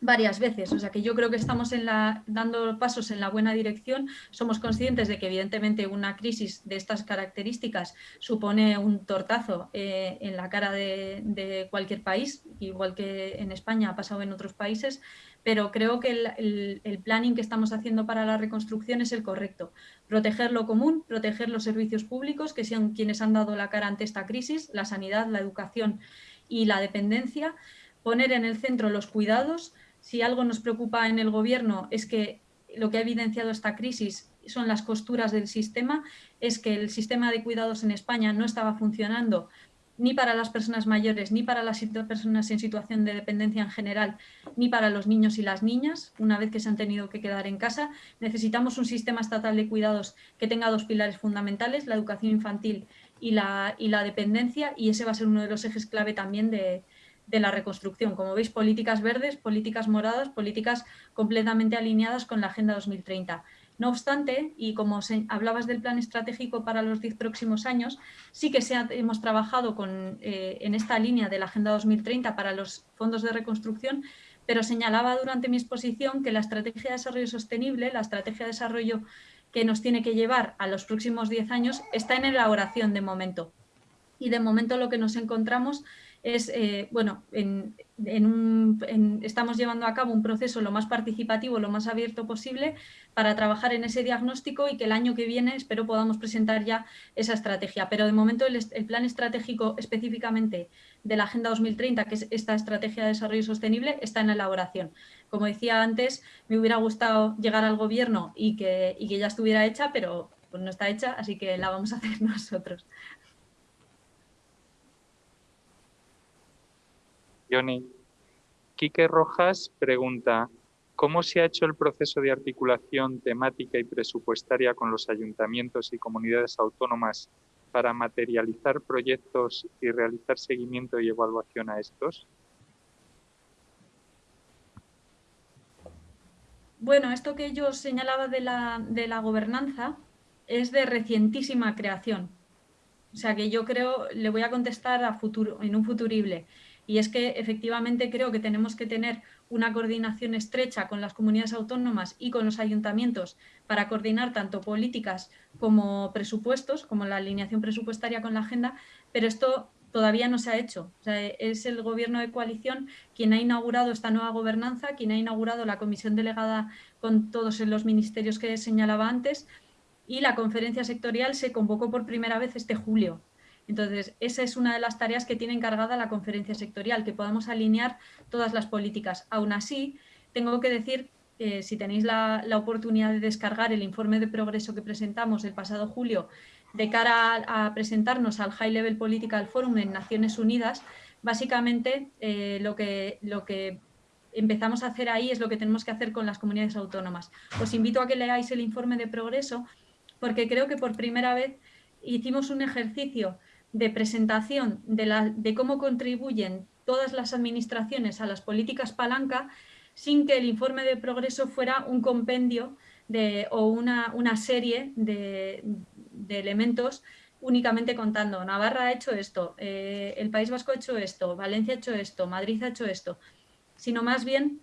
varias veces. O sea que yo creo que estamos en la, dando pasos en la buena dirección. Somos conscientes de que evidentemente una crisis de estas características supone un tortazo eh, en la cara de, cualquier país, igual que en España ha pasado en otros países, pero creo que el, el, planning que estamos haciendo para la reconstrucción es el correcto. Proteger lo común, proteger los servicios públicos, que sean quienes han dado la cara ante esta crisis, la sanidad, la educación y la dependencia, poner en el centro los cuidados, si algo nos preocupa en el gobierno es que lo que ha evidenciado esta crisis son las costuras del sistema, es que el sistema de cuidados en España no estaba funcionando ni para las personas mayores, ni para las personas en situación de dependencia en general, ni para los niños y las niñas, una vez que se han tenido que quedar en casa. Necesitamos un sistema estatal de cuidados que tenga dos pilares fundamentales, la educación infantil y la, y la dependencia, y ese va a ser uno de los ejes clave también de, de la reconstrucción. Como veis, políticas verdes, políticas moradas, políticas completamente alineadas con la Agenda 2030. No obstante, y como hablabas del plan estratégico para los 10 próximos años, sí que hemos trabajado con, eh, en esta línea de la Agenda 2030 para los fondos de reconstrucción, pero señalaba durante mi exposición que la estrategia de desarrollo sostenible, la estrategia de desarrollo que nos tiene que llevar a los próximos 10 años, está en elaboración de momento. Y de momento lo que nos encontramos es, eh, bueno, estamos llevando a cabo un proceso lo más participativo, lo más abierto posible para trabajar en ese diagnóstico y que el año que viene espero podamos presentar ya esa estrategia. Pero de momento el, plan estratégico específicamente de la Agenda 2030, que es esta estrategia de desarrollo sostenible, está en elaboración. Como decía antes, me hubiera gustado llegar al gobierno y que, y que ya estuviera hecha, pero pues no está hecha, así que la vamos a hacer nosotros. Johnny. Quique Rojas pregunta, ¿cómo se ha hecho el proceso de articulación temática y presupuestaria con los ayuntamientos y comunidades autónomas para materializar proyectos y realizar seguimiento y evaluación a estos? bueno, esto que yo señalaba de la, de la gobernanza es de recientísima creación. O sea que yo creo, le voy a contestar a futuro, en un futurible. Y es que efectivamente creo que tenemos que tener una coordinación estrecha con las comunidades autónomas y con los ayuntamientos para coordinar tanto políticas como presupuestos, como la alineación presupuestaria con la agenda, pero esto todavía no se ha hecho. es el gobierno de coalición quien ha inaugurado esta nueva gobernanza, quien ha inaugurado la comisión delegada con todos los ministerios que señalaba antes y la conferencia sectorial se convocó por primera vez este julio. Entonces, esa es una de las tareas que tiene encargada la conferencia sectorial, que podamos alinear todas las políticas. Aún así, tengo que decir que si tenéis la, oportunidad de descargar el informe de progreso que presentamos el pasado julio de cara a, presentarnos al High Level Political Forum en Naciones Unidas, básicamente eh, lo, que, lo que empezamos a hacer ahí es lo que tenemos que hacer con las comunidades autónomas. Os invito a que leáis el informe de progreso porque creo que por primera vez hicimos un ejercicio de presentación de, cómo contribuyen todas las administraciones a las políticas palanca sin que el informe de progreso fuera un compendio de, o una, serie de, elementos únicamente contando. Navarra ha hecho esto, eh, el País Vasco ha hecho esto, Valencia ha hecho esto, Madrid ha hecho esto, sino más bien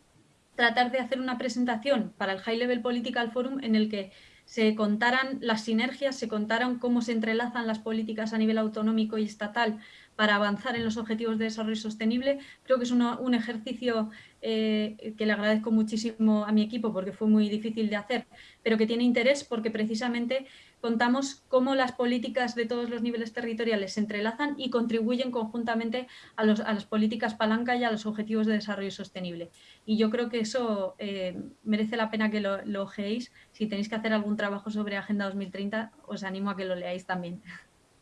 tratar de hacer una presentación para el High Level Political Forum en el que se contaran las sinergias, se contaran cómo se entrelazan las políticas a nivel autonómico y estatal para avanzar en los objetivos de desarrollo sostenible. Creo que es un ejercicio eh, que le agradezco muchísimo a mi equipo porque fue muy difícil de hacer, pero que tiene interés porque precisamente contamos cómo las políticas de todos los niveles territoriales se entrelazan y contribuyen conjuntamente a, las políticas palanca y a los objetivos de desarrollo sostenible. Y yo creo que eso eh, merece la pena que lo, lo ojeéis. Si tenéis que hacer algún trabajo sobre Agenda 2030, os animo a que lo leáis también.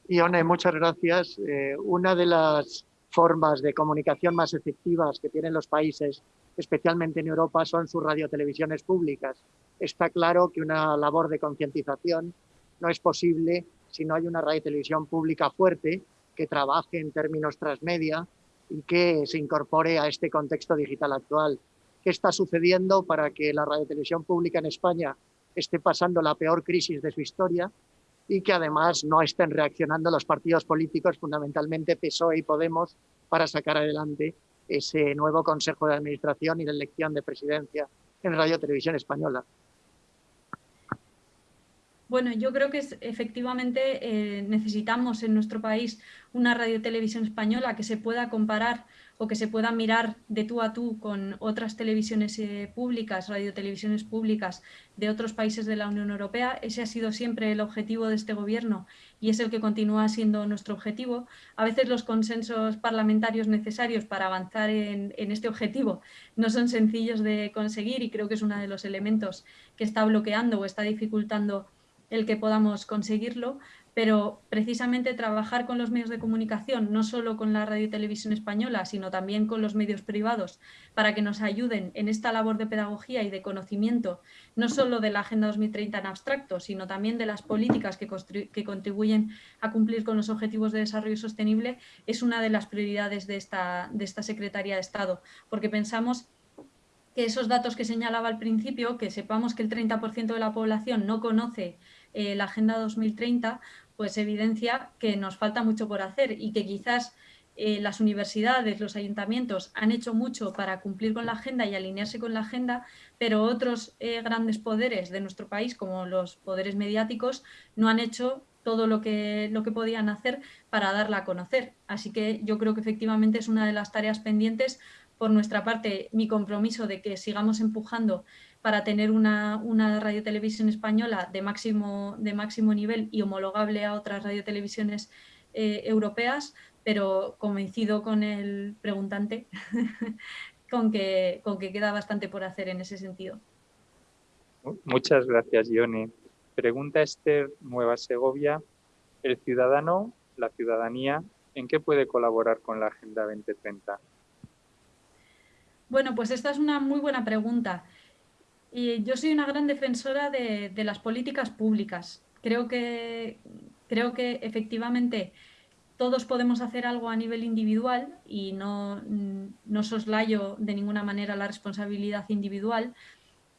Ione, muchas gracias. Eh, una de las formas de comunicación más efectivas que tienen los países, especialmente en Europa, son sus radiotelevisiones públicas. Está claro que una labor de concientización no es posible si no hay una radio televisión pública fuerte que trabaje en términos transmedia y que se incorpore a este contexto digital actual. ¿Qué está sucediendo para que la radio televisión pública en España esté pasando la peor crisis de su historia y que además no estén reaccionando los partidos políticos, fundamentalmente PSOE y Podemos, para sacar adelante ese nuevo Consejo de Administración y la elección de presidencia en Radio Televisión Española? Bueno, yo creo que efectivamente eh, necesitamos en nuestro país una radio televisión española que se pueda comparar o que se pueda mirar de tú a tú con otras televisiones eh, públicas, radiotelevisiones públicas de otros países de la Unión Europea. Ese ha sido siempre el objetivo de este gobierno y es el que continúa siendo nuestro objetivo. A veces los consensos parlamentarios necesarios para avanzar en este objetivo no son sencillos de conseguir y creo que es uno de los elementos que está bloqueando o está dificultando el que podamos conseguirlo, pero precisamente trabajar con los medios de comunicación, no solo con la radio y televisión española, sino también con los medios privados, para que nos ayuden en esta labor de pedagogía y de conocimiento, no solo de la Agenda 2030 en abstracto, sino también de las políticas que, contribuyen a cumplir con los objetivos de desarrollo sostenible, es una de las prioridades de esta Secretaría de Estado, porque pensamos que esos datos que señalaba al principio, que sepamos que el 30% de la población no conoce eh, la Agenda 2030, pues evidencia que nos falta mucho por hacer y que quizás eh, las universidades, los ayuntamientos han hecho mucho para cumplir con la agenda y alinearse con la agenda, pero otros eh, grandes poderes de nuestro país, como los poderes mediáticos, no han hecho todo lo que, lo que podían hacer para darla a conocer. Así que yo creo que efectivamente es una de las tareas pendientes por nuestra parte, mi compromiso de que sigamos empujando para tener una, una radiotelevisión española de máximo, de máximo nivel y homologable a otras radiotelevisiones eh, europeas, pero coincido con el preguntante con, que, con que queda bastante por hacer en ese sentido. Muchas gracias, Ione. Pregunta Esther Nueva Segovia. ¿El ciudadano, la ciudadanía, en qué puede colaborar con la Agenda 2030? Bueno, pues esta es una muy buena pregunta. Y yo soy una gran defensora de, las políticas públicas. Creo que, creo que efectivamente todos podemos hacer algo a nivel individual y no, no soslayo de ninguna manera la responsabilidad individual,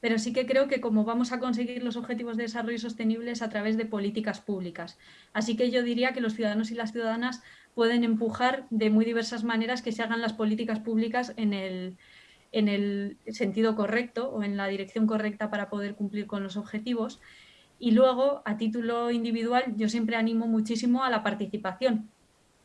pero sí que creo que como vamos a conseguir los objetivos de desarrollo sostenible es a través de políticas públicas. Así que yo diría que los ciudadanos y las ciudadanas pueden empujar de muy diversas maneras que se hagan las políticas públicas en el, en el sentido correcto o en la dirección correcta para poder cumplir con los objetivos. Y luego, a título individual, yo siempre animo muchísimo a la participación.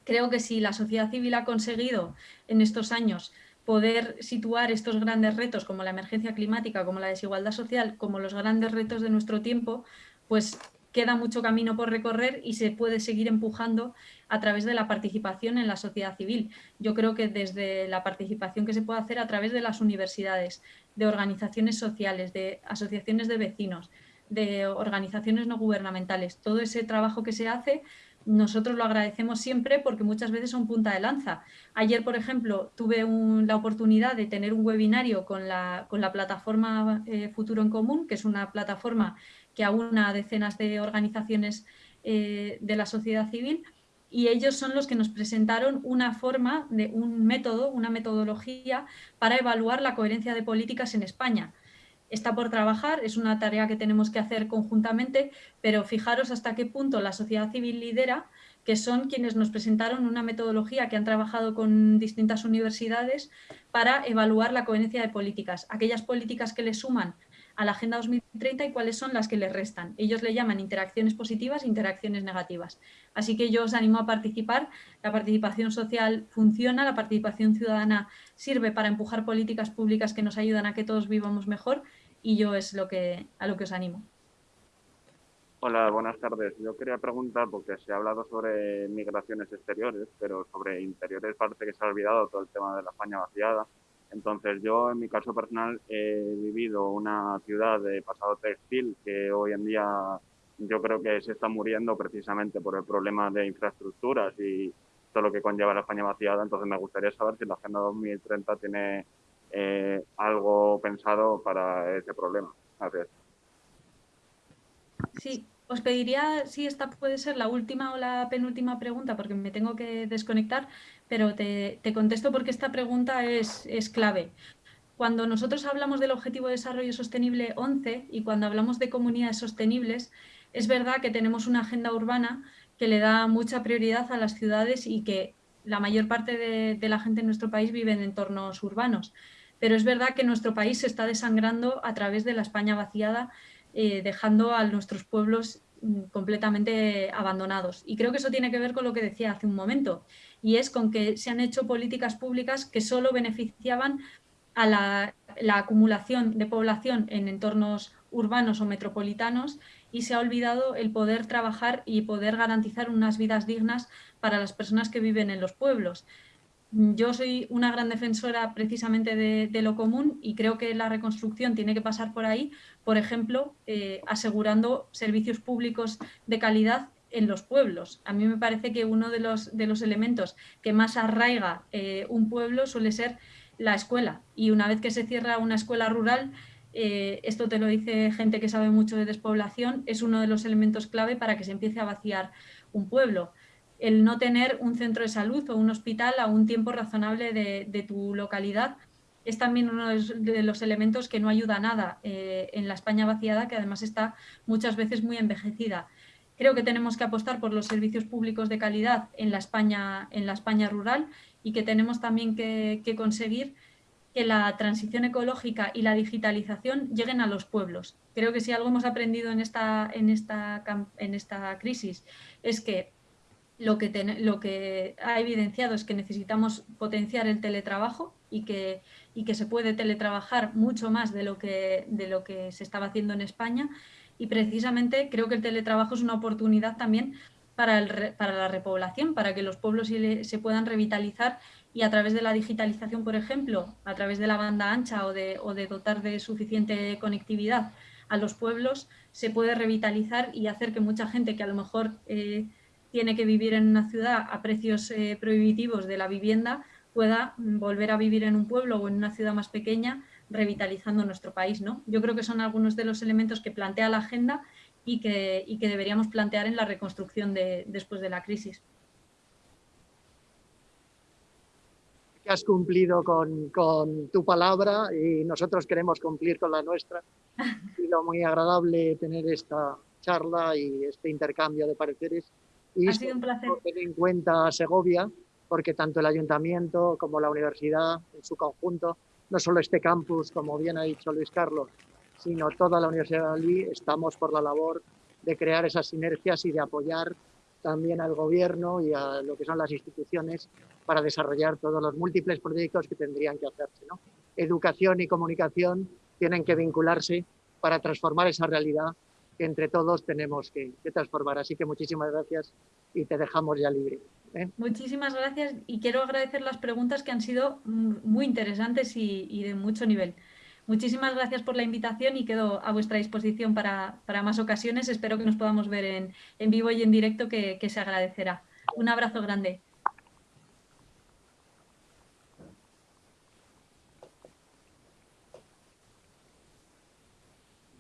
Creo que si la sociedad civil ha conseguido en estos años poder situar estos grandes retos como la emergencia climática, como la desigualdad social, como los grandes retos de nuestro tiempo, pues queda mucho camino por recorrer y se puede seguir empujando a través de la participación en la sociedad civil. Yo creo que desde la participación que se puede hacer a través de las universidades, de organizaciones sociales, de asociaciones de vecinos, de organizaciones no gubernamentales, todo ese trabajo que se hace nosotros lo agradecemos siempre porque muchas veces son punta de lanza. Ayer, por ejemplo, tuve la oportunidad de tener un webinario con la, plataforma eh, Futuro en Común, que es una plataforma que aúna a decenas de organizaciones eh, de la sociedad civil, y ellos son los que nos presentaron una forma, de un método, una metodología para evaluar la coherencia de políticas en España. Está por trabajar, es una tarea que tenemos que hacer conjuntamente, pero fijaros hasta qué punto la sociedad civil lidera, que son quienes nos presentaron una metodología que han trabajado con distintas universidades para evaluar la coherencia de políticas, aquellas políticas que le suman a la Agenda 2030 y cuáles son las que le restan. Ellos le llaman interacciones positivas e interacciones negativas. Así que yo os animo a participar. La participación social funciona, la participación ciudadana sirve para empujar políticas públicas que nos ayudan a que todos vivamos mejor y yo es lo que, a lo que os animo. Hola, buenas tardes. Yo quería preguntar, porque se ha hablado sobre migraciones exteriores, pero sobre interiores parece que se ha olvidado todo el tema de la España vaciada. Entonces yo en mi caso personal he vivido una ciudad de pasado textil que hoy en día yo creo que se está muriendo precisamente por el problema de infraestructuras y todo lo que conlleva la España vaciada. Entonces me gustaría saber si la Agenda 2030 tiene eh, algo pensado para ese problema. Gracias. Sí, os pediría si esta puede ser la última o la penúltima pregunta, porque me tengo que desconectar, pero te, contesto porque esta pregunta es, es, clave. Cuando nosotros hablamos del Objetivo de Desarrollo Sostenible 11 y cuando hablamos de comunidades sostenibles, es verdad que tenemos una agenda urbana que le da mucha prioridad a las ciudades y que la mayor parte de, de la gente en nuestro país vive en entornos urbanos. Pero es verdad que nuestro país se está desangrando a través de la España vaciada eh, dejando a nuestros pueblos mm, completamente abandonados. Y creo que eso tiene que ver con lo que decía hace un momento, y es con que se han hecho políticas públicas que solo beneficiaban a la, acumulación de población en entornos urbanos o metropolitanos y se ha olvidado el poder trabajar y poder garantizar unas vidas dignas para las personas que viven en los pueblos. Yo soy una gran defensora precisamente de, lo común y creo que la reconstrucción tiene que pasar por ahí, por ejemplo, eh, asegurando servicios públicos de calidad en los pueblos. A mí me parece que uno de los, de los elementos que más arraiga eh, un pueblo suele ser la escuela. Y una vez que se cierra una escuela rural, eh, esto te lo dice gente que sabe mucho de despoblación, es uno de los elementos clave para que se empiece a vaciar un pueblo el no tener un centro de salud o un hospital a un tiempo razonable de, tu localidad es también uno de los elementos que no ayuda a nada eh, en la España vaciada, que además está muchas veces muy envejecida. Creo que tenemos que apostar por los servicios públicos de calidad en la España, en la España rural y que tenemos también que, conseguir que la transición ecológica y la digitalización lleguen a los pueblos. Creo que si algo hemos aprendido en esta, en esta, en esta crisis es que lo que, ha evidenciado es que necesitamos potenciar el teletrabajo y que, se puede teletrabajar mucho más de lo, que, se estaba haciendo en España. Y precisamente creo que el teletrabajo es una oportunidad también para, la repoblación, para que los pueblos se, puedan revitalizar y a través de la digitalización, por ejemplo, a través de la banda ancha o de, o de dotar de suficiente conectividad a los pueblos, se puede revitalizar y hacer que mucha gente que a lo mejor eh, tiene que vivir en una ciudad a precios eh, prohibitivos de la vivienda pueda volver a vivir en un pueblo o en una ciudad más pequeña revitalizando nuestro país. ¿no? Yo creo que son algunos de los elementos que plantea la agenda y que, que deberíamos plantear en la reconstrucción de, después de la crisis. has cumplido con, con, tu palabra y nosotros queremos cumplir con la nuestra. Ha sido muy agradable tener esta charla y este intercambio de pareceres. Y ha sido un placer. Tener en cuenta Segovia, porque tanto el ayuntamiento como la universidad en su conjunto, no solo este campus, como bien ha dicho Luis Carlos, sino toda la Universidad de estamos por la labor de crear esas sinergias y de apoyar también al gobierno y a lo que son las instituciones para desarrollar todos los múltiples proyectos que tendrían que hacerse. ¿no? Educación y comunicación tienen que vincularse para transformar esa realidad que entre todos tenemos que, transformar. Así que muchísimas gracias y te dejamos ya libre. ¿eh? Muchísimas gracias y quiero agradecer las preguntas que han sido muy interesantes y, de mucho nivel. Muchísimas gracias por la invitación y quedo a vuestra disposición para, para más ocasiones. Espero que nos podamos ver en, en vivo y en directo, que se agradecerá. Un abrazo grande.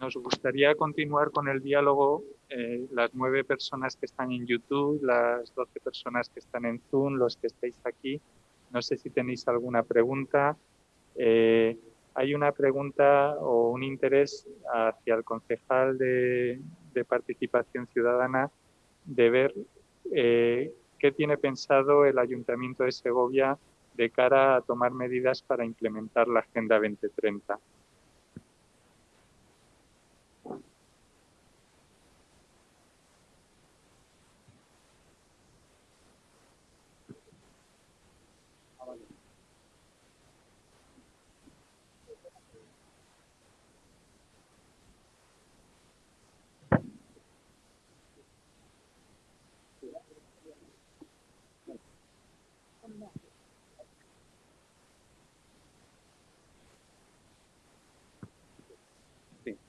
Nos gustaría continuar con el diálogo. Eh, las nueve personas que están en YouTube, las doce personas que están en Zoom, los que estáis aquí. No sé si tenéis alguna pregunta. Eh, hay una pregunta o un interés hacia el concejal de, participación ciudadana de ver eh, qué tiene pensado el Ayuntamiento de Segovia de cara a tomar medidas para implementar la Agenda 2030.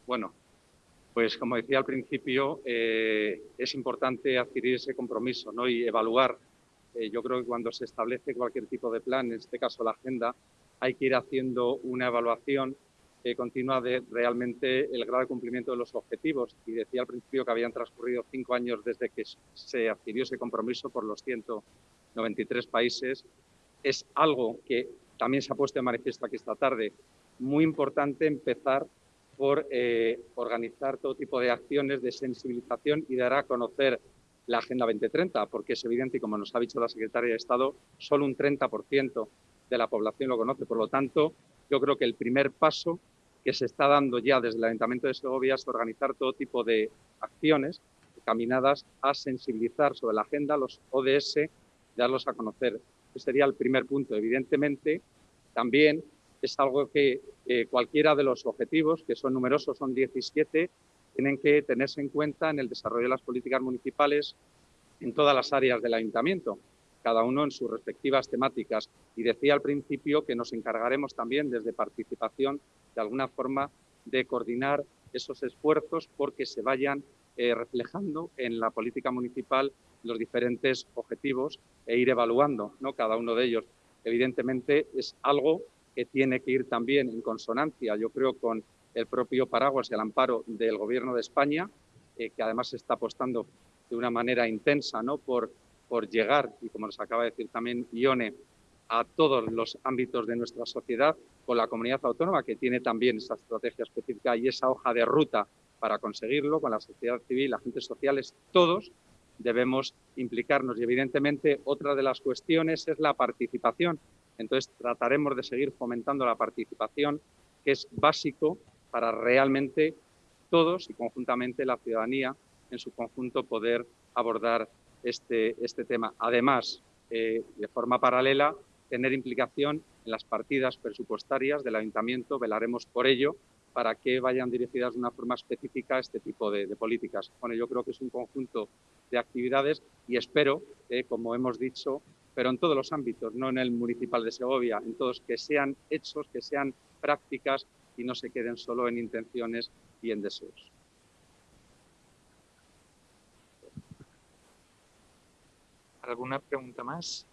Bueno, pues como decía al principio, eh, es importante adquirir ese compromiso ¿no? y evaluar. Eh, yo creo que cuando se establece cualquier tipo de plan, en este caso la agenda, hay que ir haciendo una evaluación eh, continua de realmente el grado de cumplimiento de los objetivos. Y decía al principio que habían transcurrido cinco años desde que se adquirió ese compromiso por los 193 países. Es algo que también se ha puesto de manifiesto aquí esta tarde. Muy importante empezar por eh, organizar todo tipo de acciones de sensibilización y dar a conocer la Agenda 2030, porque es evidente, y como nos ha dicho la Secretaria de Estado, solo un 30% de la población lo conoce. Por lo tanto, yo creo que el primer paso que se está dando ya desde el Ayuntamiento de Segovia es organizar todo tipo de acciones caminadas a sensibilizar sobre la agenda, los ODS, darlos a conocer. Ese sería el primer punto. Evidentemente, también es algo que eh, cualquiera de los objetivos, que son numerosos, son 17, tienen que tenerse en cuenta en el desarrollo de las políticas municipales en todas las áreas del ayuntamiento, cada uno en sus respectivas temáticas. Y decía al principio que nos encargaremos también desde participación, de alguna forma, de coordinar esos esfuerzos porque se vayan eh, reflejando en la política municipal los diferentes objetivos e ir evaluando ¿no? cada uno de ellos. Evidentemente es algo que tiene que ir también en consonancia, yo creo, con el propio paraguas y el amparo del Gobierno de España, eh, que además está apostando de una manera intensa ¿no? por, por llegar, y como nos acaba de decir también Ione, a todos los ámbitos de nuestra sociedad, con la comunidad autónoma, que tiene también esa estrategia específica y esa hoja de ruta para conseguirlo, con la sociedad civil, agentes sociales, todos debemos implicarnos. Y evidentemente otra de las cuestiones es la participación. Entonces, trataremos de seguir fomentando la participación, que es básico para realmente todos y conjuntamente la ciudadanía en su conjunto poder abordar este, este tema. Además, eh, de forma paralela, tener implicación en las partidas presupuestarias del ayuntamiento, velaremos por ello, para que vayan dirigidas de una forma específica a este tipo de, políticas. Bueno, yo creo que es un conjunto de actividades y espero, que, como hemos dicho, pero en todos los ámbitos, no en el municipal de Segovia, en todos que sean hechos, que sean prácticas y no se queden solo en intenciones y en deseos. ¿Alguna pregunta más?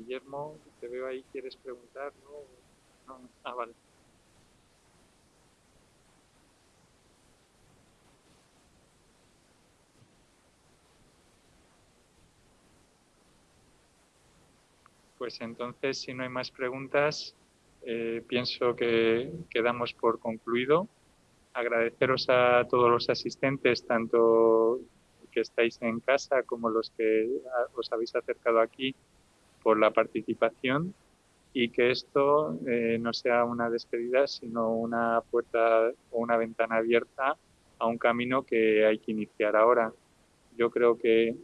Guillermo, te veo ahí, ¿quieres preguntar? No, no. Ah, vale. Pues entonces, si no hay más preguntas, eh, pienso que quedamos por concluido. Agradeceros a todos los asistentes, tanto que estáis en casa como los que os habéis acercado aquí, por la participación y que esto eh, no sea una despedida, sino una puerta o una ventana abierta a un camino que hay que iniciar ahora. Yo creo que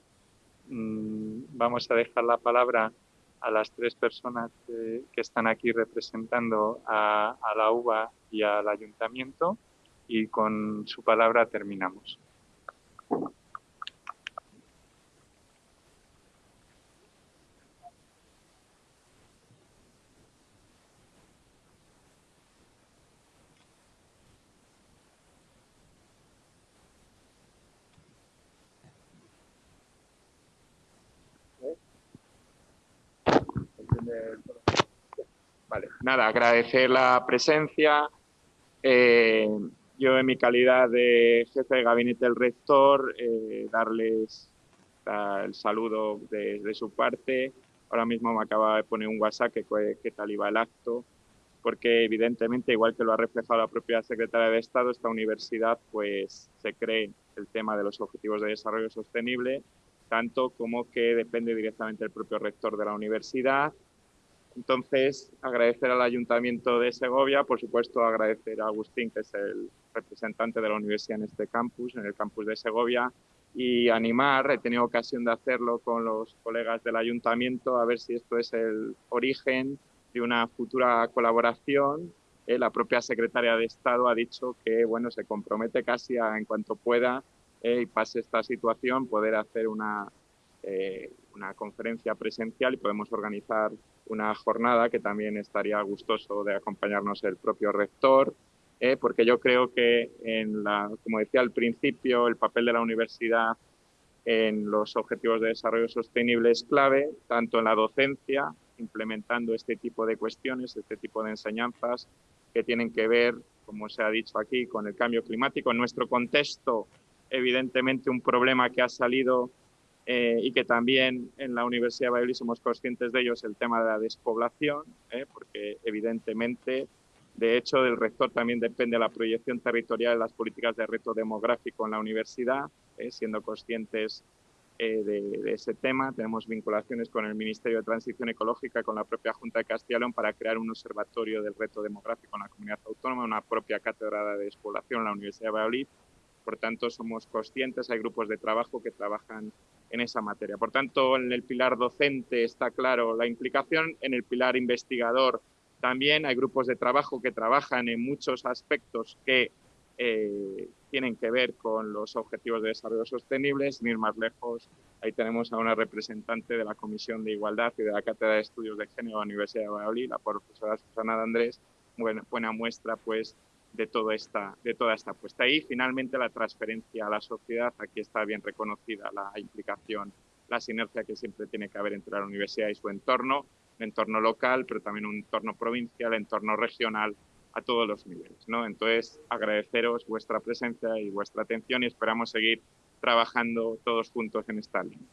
mm, vamos a dejar la palabra a las tres personas que, están aquí representando a, la UBA y al ayuntamiento y con su palabra terminamos. Vale, nada, agradecer la presencia. Eh, yo en mi calidad de jefe de gabinete del rector, eh, darles el saludo de, su parte. Ahora mismo me acaba de poner un WhatsApp que, tal iba el acto, porque evidentemente, igual que lo ha reflejado la propia secretaria de Estado, esta universidad pues se cree el tema de los objetivos de desarrollo sostenible, tanto como que depende directamente del propio rector de la universidad, entonces, agradecer al Ayuntamiento de Segovia, por supuesto agradecer a Agustín, que es el representante de la universidad en este campus, en el campus de Segovia, y animar, he tenido ocasión de hacerlo con los colegas del Ayuntamiento, a ver si esto es el origen de una futura colaboración. Eh, la propia secretaria de Estado ha dicho que bueno, se compromete casi a, en cuanto pueda eh, y pase esta situación, poder hacer una, eh, una conferencia presencial y podemos organizar una jornada que también estaría gustoso de acompañarnos el propio rector, eh, porque yo creo que, en la, como decía al principio, el papel de la universidad en los objetivos de desarrollo sostenible es clave, tanto en la docencia, implementando este tipo de cuestiones, este tipo de enseñanzas que tienen que ver, como se ha dicho aquí, con el cambio climático. En nuestro contexto, evidentemente, un problema que ha salido eh, y que también en la Universidad de Valladolid somos conscientes de ello es el tema de la despoblación, eh, porque evidentemente, de hecho, del rector también depende la proyección territorial de las políticas de reto demográfico en la universidad, eh, siendo conscientes de, ese tema. Tenemos vinculaciones con el Ministerio de Transición Ecológica, con la propia Junta de Castilla y León para crear un observatorio del reto demográfico en la comunidad autónoma, una propia cátedra de despoblación en la Universidad de Valladolid. Por tanto, somos conscientes, hay grupos de trabajo que trabajan en esa materia. Por tanto, en el pilar docente está claro la implicación, en el pilar investigador también hay grupos de trabajo que trabajan en muchos aspectos que eh, tienen que ver con los objetivos de desarrollo sostenible. Sin ir más lejos, ahí tenemos a una representante de la Comisión de Igualdad y de la Cátedra de Estudios de Género de la Universidad de Valladolid, la profesora Susana de Andrés, buena, buena muestra pues de, todo esta, de toda esta apuesta. Y finalmente la transferencia a la sociedad, aquí está bien reconocida la implicación, la sinergia que siempre tiene que haber entre la universidad y su entorno, el entorno local, pero también un entorno provincial, entorno regional, a todos los niveles. ¿no? Entonces, agradeceros vuestra presencia y vuestra atención y esperamos seguir trabajando todos juntos en esta línea.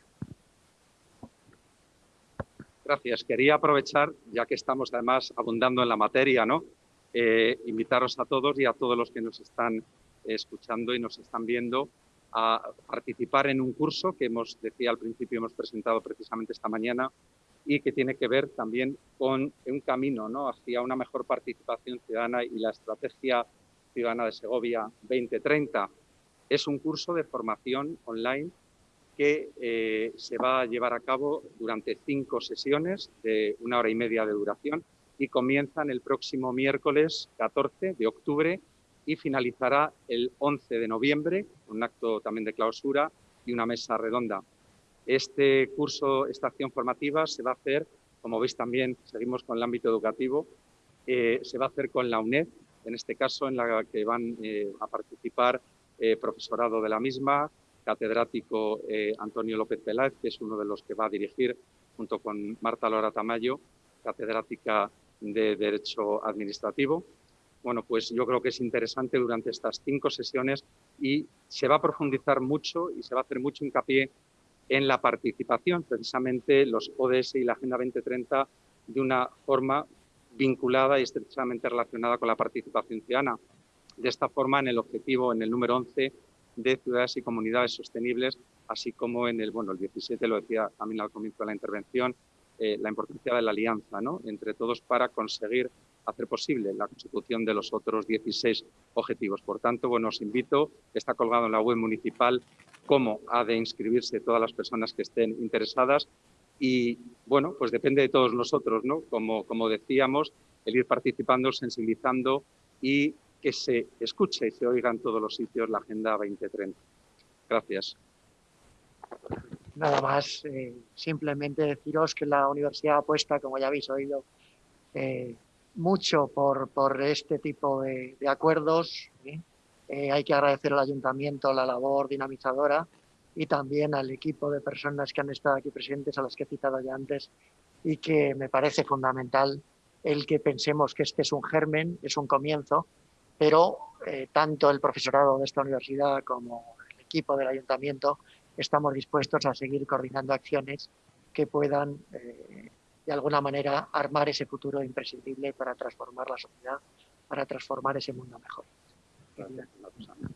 Gracias. Quería aprovechar, ya que estamos además abundando en la materia, ¿no? Eh, invitaros a todos y a todos los que nos están escuchando y nos están viendo a participar en un curso que hemos, decía al principio, hemos presentado precisamente esta mañana y que tiene que ver también con un camino ¿no? hacia una mejor participación ciudadana y la estrategia ciudadana de Segovia 2030. Es un curso de formación online que eh, se va a llevar a cabo durante cinco sesiones de una hora y media de duración y comienzan el próximo miércoles 14 de octubre y finalizará el 11 de noviembre, un acto también de clausura y una mesa redonda. Este curso, esta acción formativa se va a hacer, como veis también, seguimos con el ámbito educativo, eh, se va a hacer con la UNED, en este caso en la que van eh, a participar eh, profesorado de la misma, catedrático Antonio López Peláez, que es uno de los que va a dirigir junto con Marta Lora Tamayo, catedrática de Derecho Administrativo. Bueno, pues yo creo que es interesante durante estas cinco sesiones y se va a profundizar mucho y se va a hacer mucho hincapié en la participación, precisamente los ODS y la Agenda 2030 de una forma vinculada y estrechamente relacionada con la participación ciudadana. De esta forma, en el objetivo, en el número 11, de ciudades y comunidades sostenibles, así como en el, bueno, el 17, lo decía también al comienzo de la intervención, eh, la importancia de la alianza ¿no? entre todos para conseguir hacer posible la consecución de los otros 16 objetivos. Por tanto, bueno, os invito, está colgado en la web municipal cómo ha de inscribirse todas las personas que estén interesadas y, bueno, pues depende de todos nosotros, ¿no? Como, como decíamos, el ir participando, sensibilizando y que se escuche y se oiga en todos los sitios la Agenda 2030. Gracias. Nada más, eh, simplemente deciros que la universidad apuesta, como ya habéis oído, eh, mucho por, por, este tipo de, acuerdos. Eh, hay que agradecer al ayuntamiento la labor dinamizadora y también al equipo de personas que han estado aquí presentes, a las que he citado ya antes, y que me parece fundamental el que pensemos que este es un germen, es un comienzo, pero eh, tanto el profesorado de esta universidad como el equipo del ayuntamiento estamos dispuestos a seguir coordinando acciones que puedan, eh, de alguna manera, armar ese futuro imprescindible para transformar la sociedad, para transformar ese mundo mejor.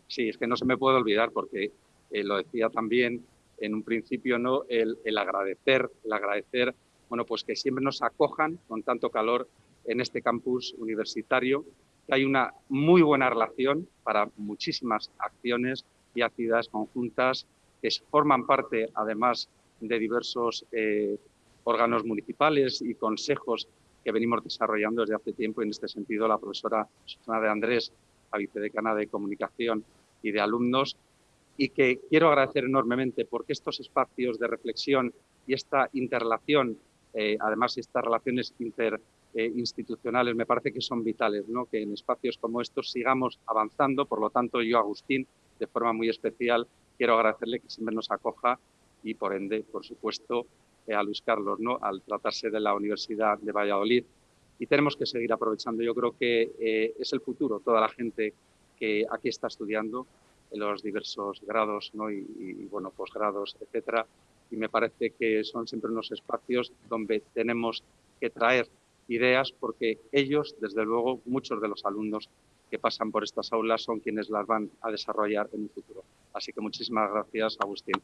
Sí, es que no se me puede olvidar porque eh, lo decía también en un principio, ¿no? El, el, agradecer, el agradecer, bueno, pues que siempre nos acojan con tanto calor en este campus universitario, que hay una muy buena relación para muchísimas acciones y actividades conjuntas que forman parte, además de diversos eh, órganos municipales y consejos que venimos desarrollando desde hace tiempo. En este sentido, la profesora Susana de Andrés, la vicedecana de Comunicación y de Alumnos, y que quiero agradecer enormemente porque estos espacios de reflexión y esta interrelación, eh, además estas relaciones interinstitucionales, me parece que son vitales, ¿no? que en espacios como estos sigamos avanzando. Por lo tanto, yo, Agustín, de forma muy especial, quiero agradecerle que siempre nos acoja y, por ende, por supuesto, eh, a Luis Carlos, ¿no? al tratarse de la Universidad de Valladolid. Y tenemos que seguir aprovechando. Yo creo que eh, es el futuro, toda la gente que aquí está estudiando en los diversos grados ¿no? y, y, bueno, posgrados, etcétera. Y me parece que son siempre unos espacios donde tenemos que traer ideas porque ellos, desde luego, muchos de los alumnos que pasan por estas aulas son quienes las van a desarrollar en el futuro. Así que muchísimas gracias, Agustín.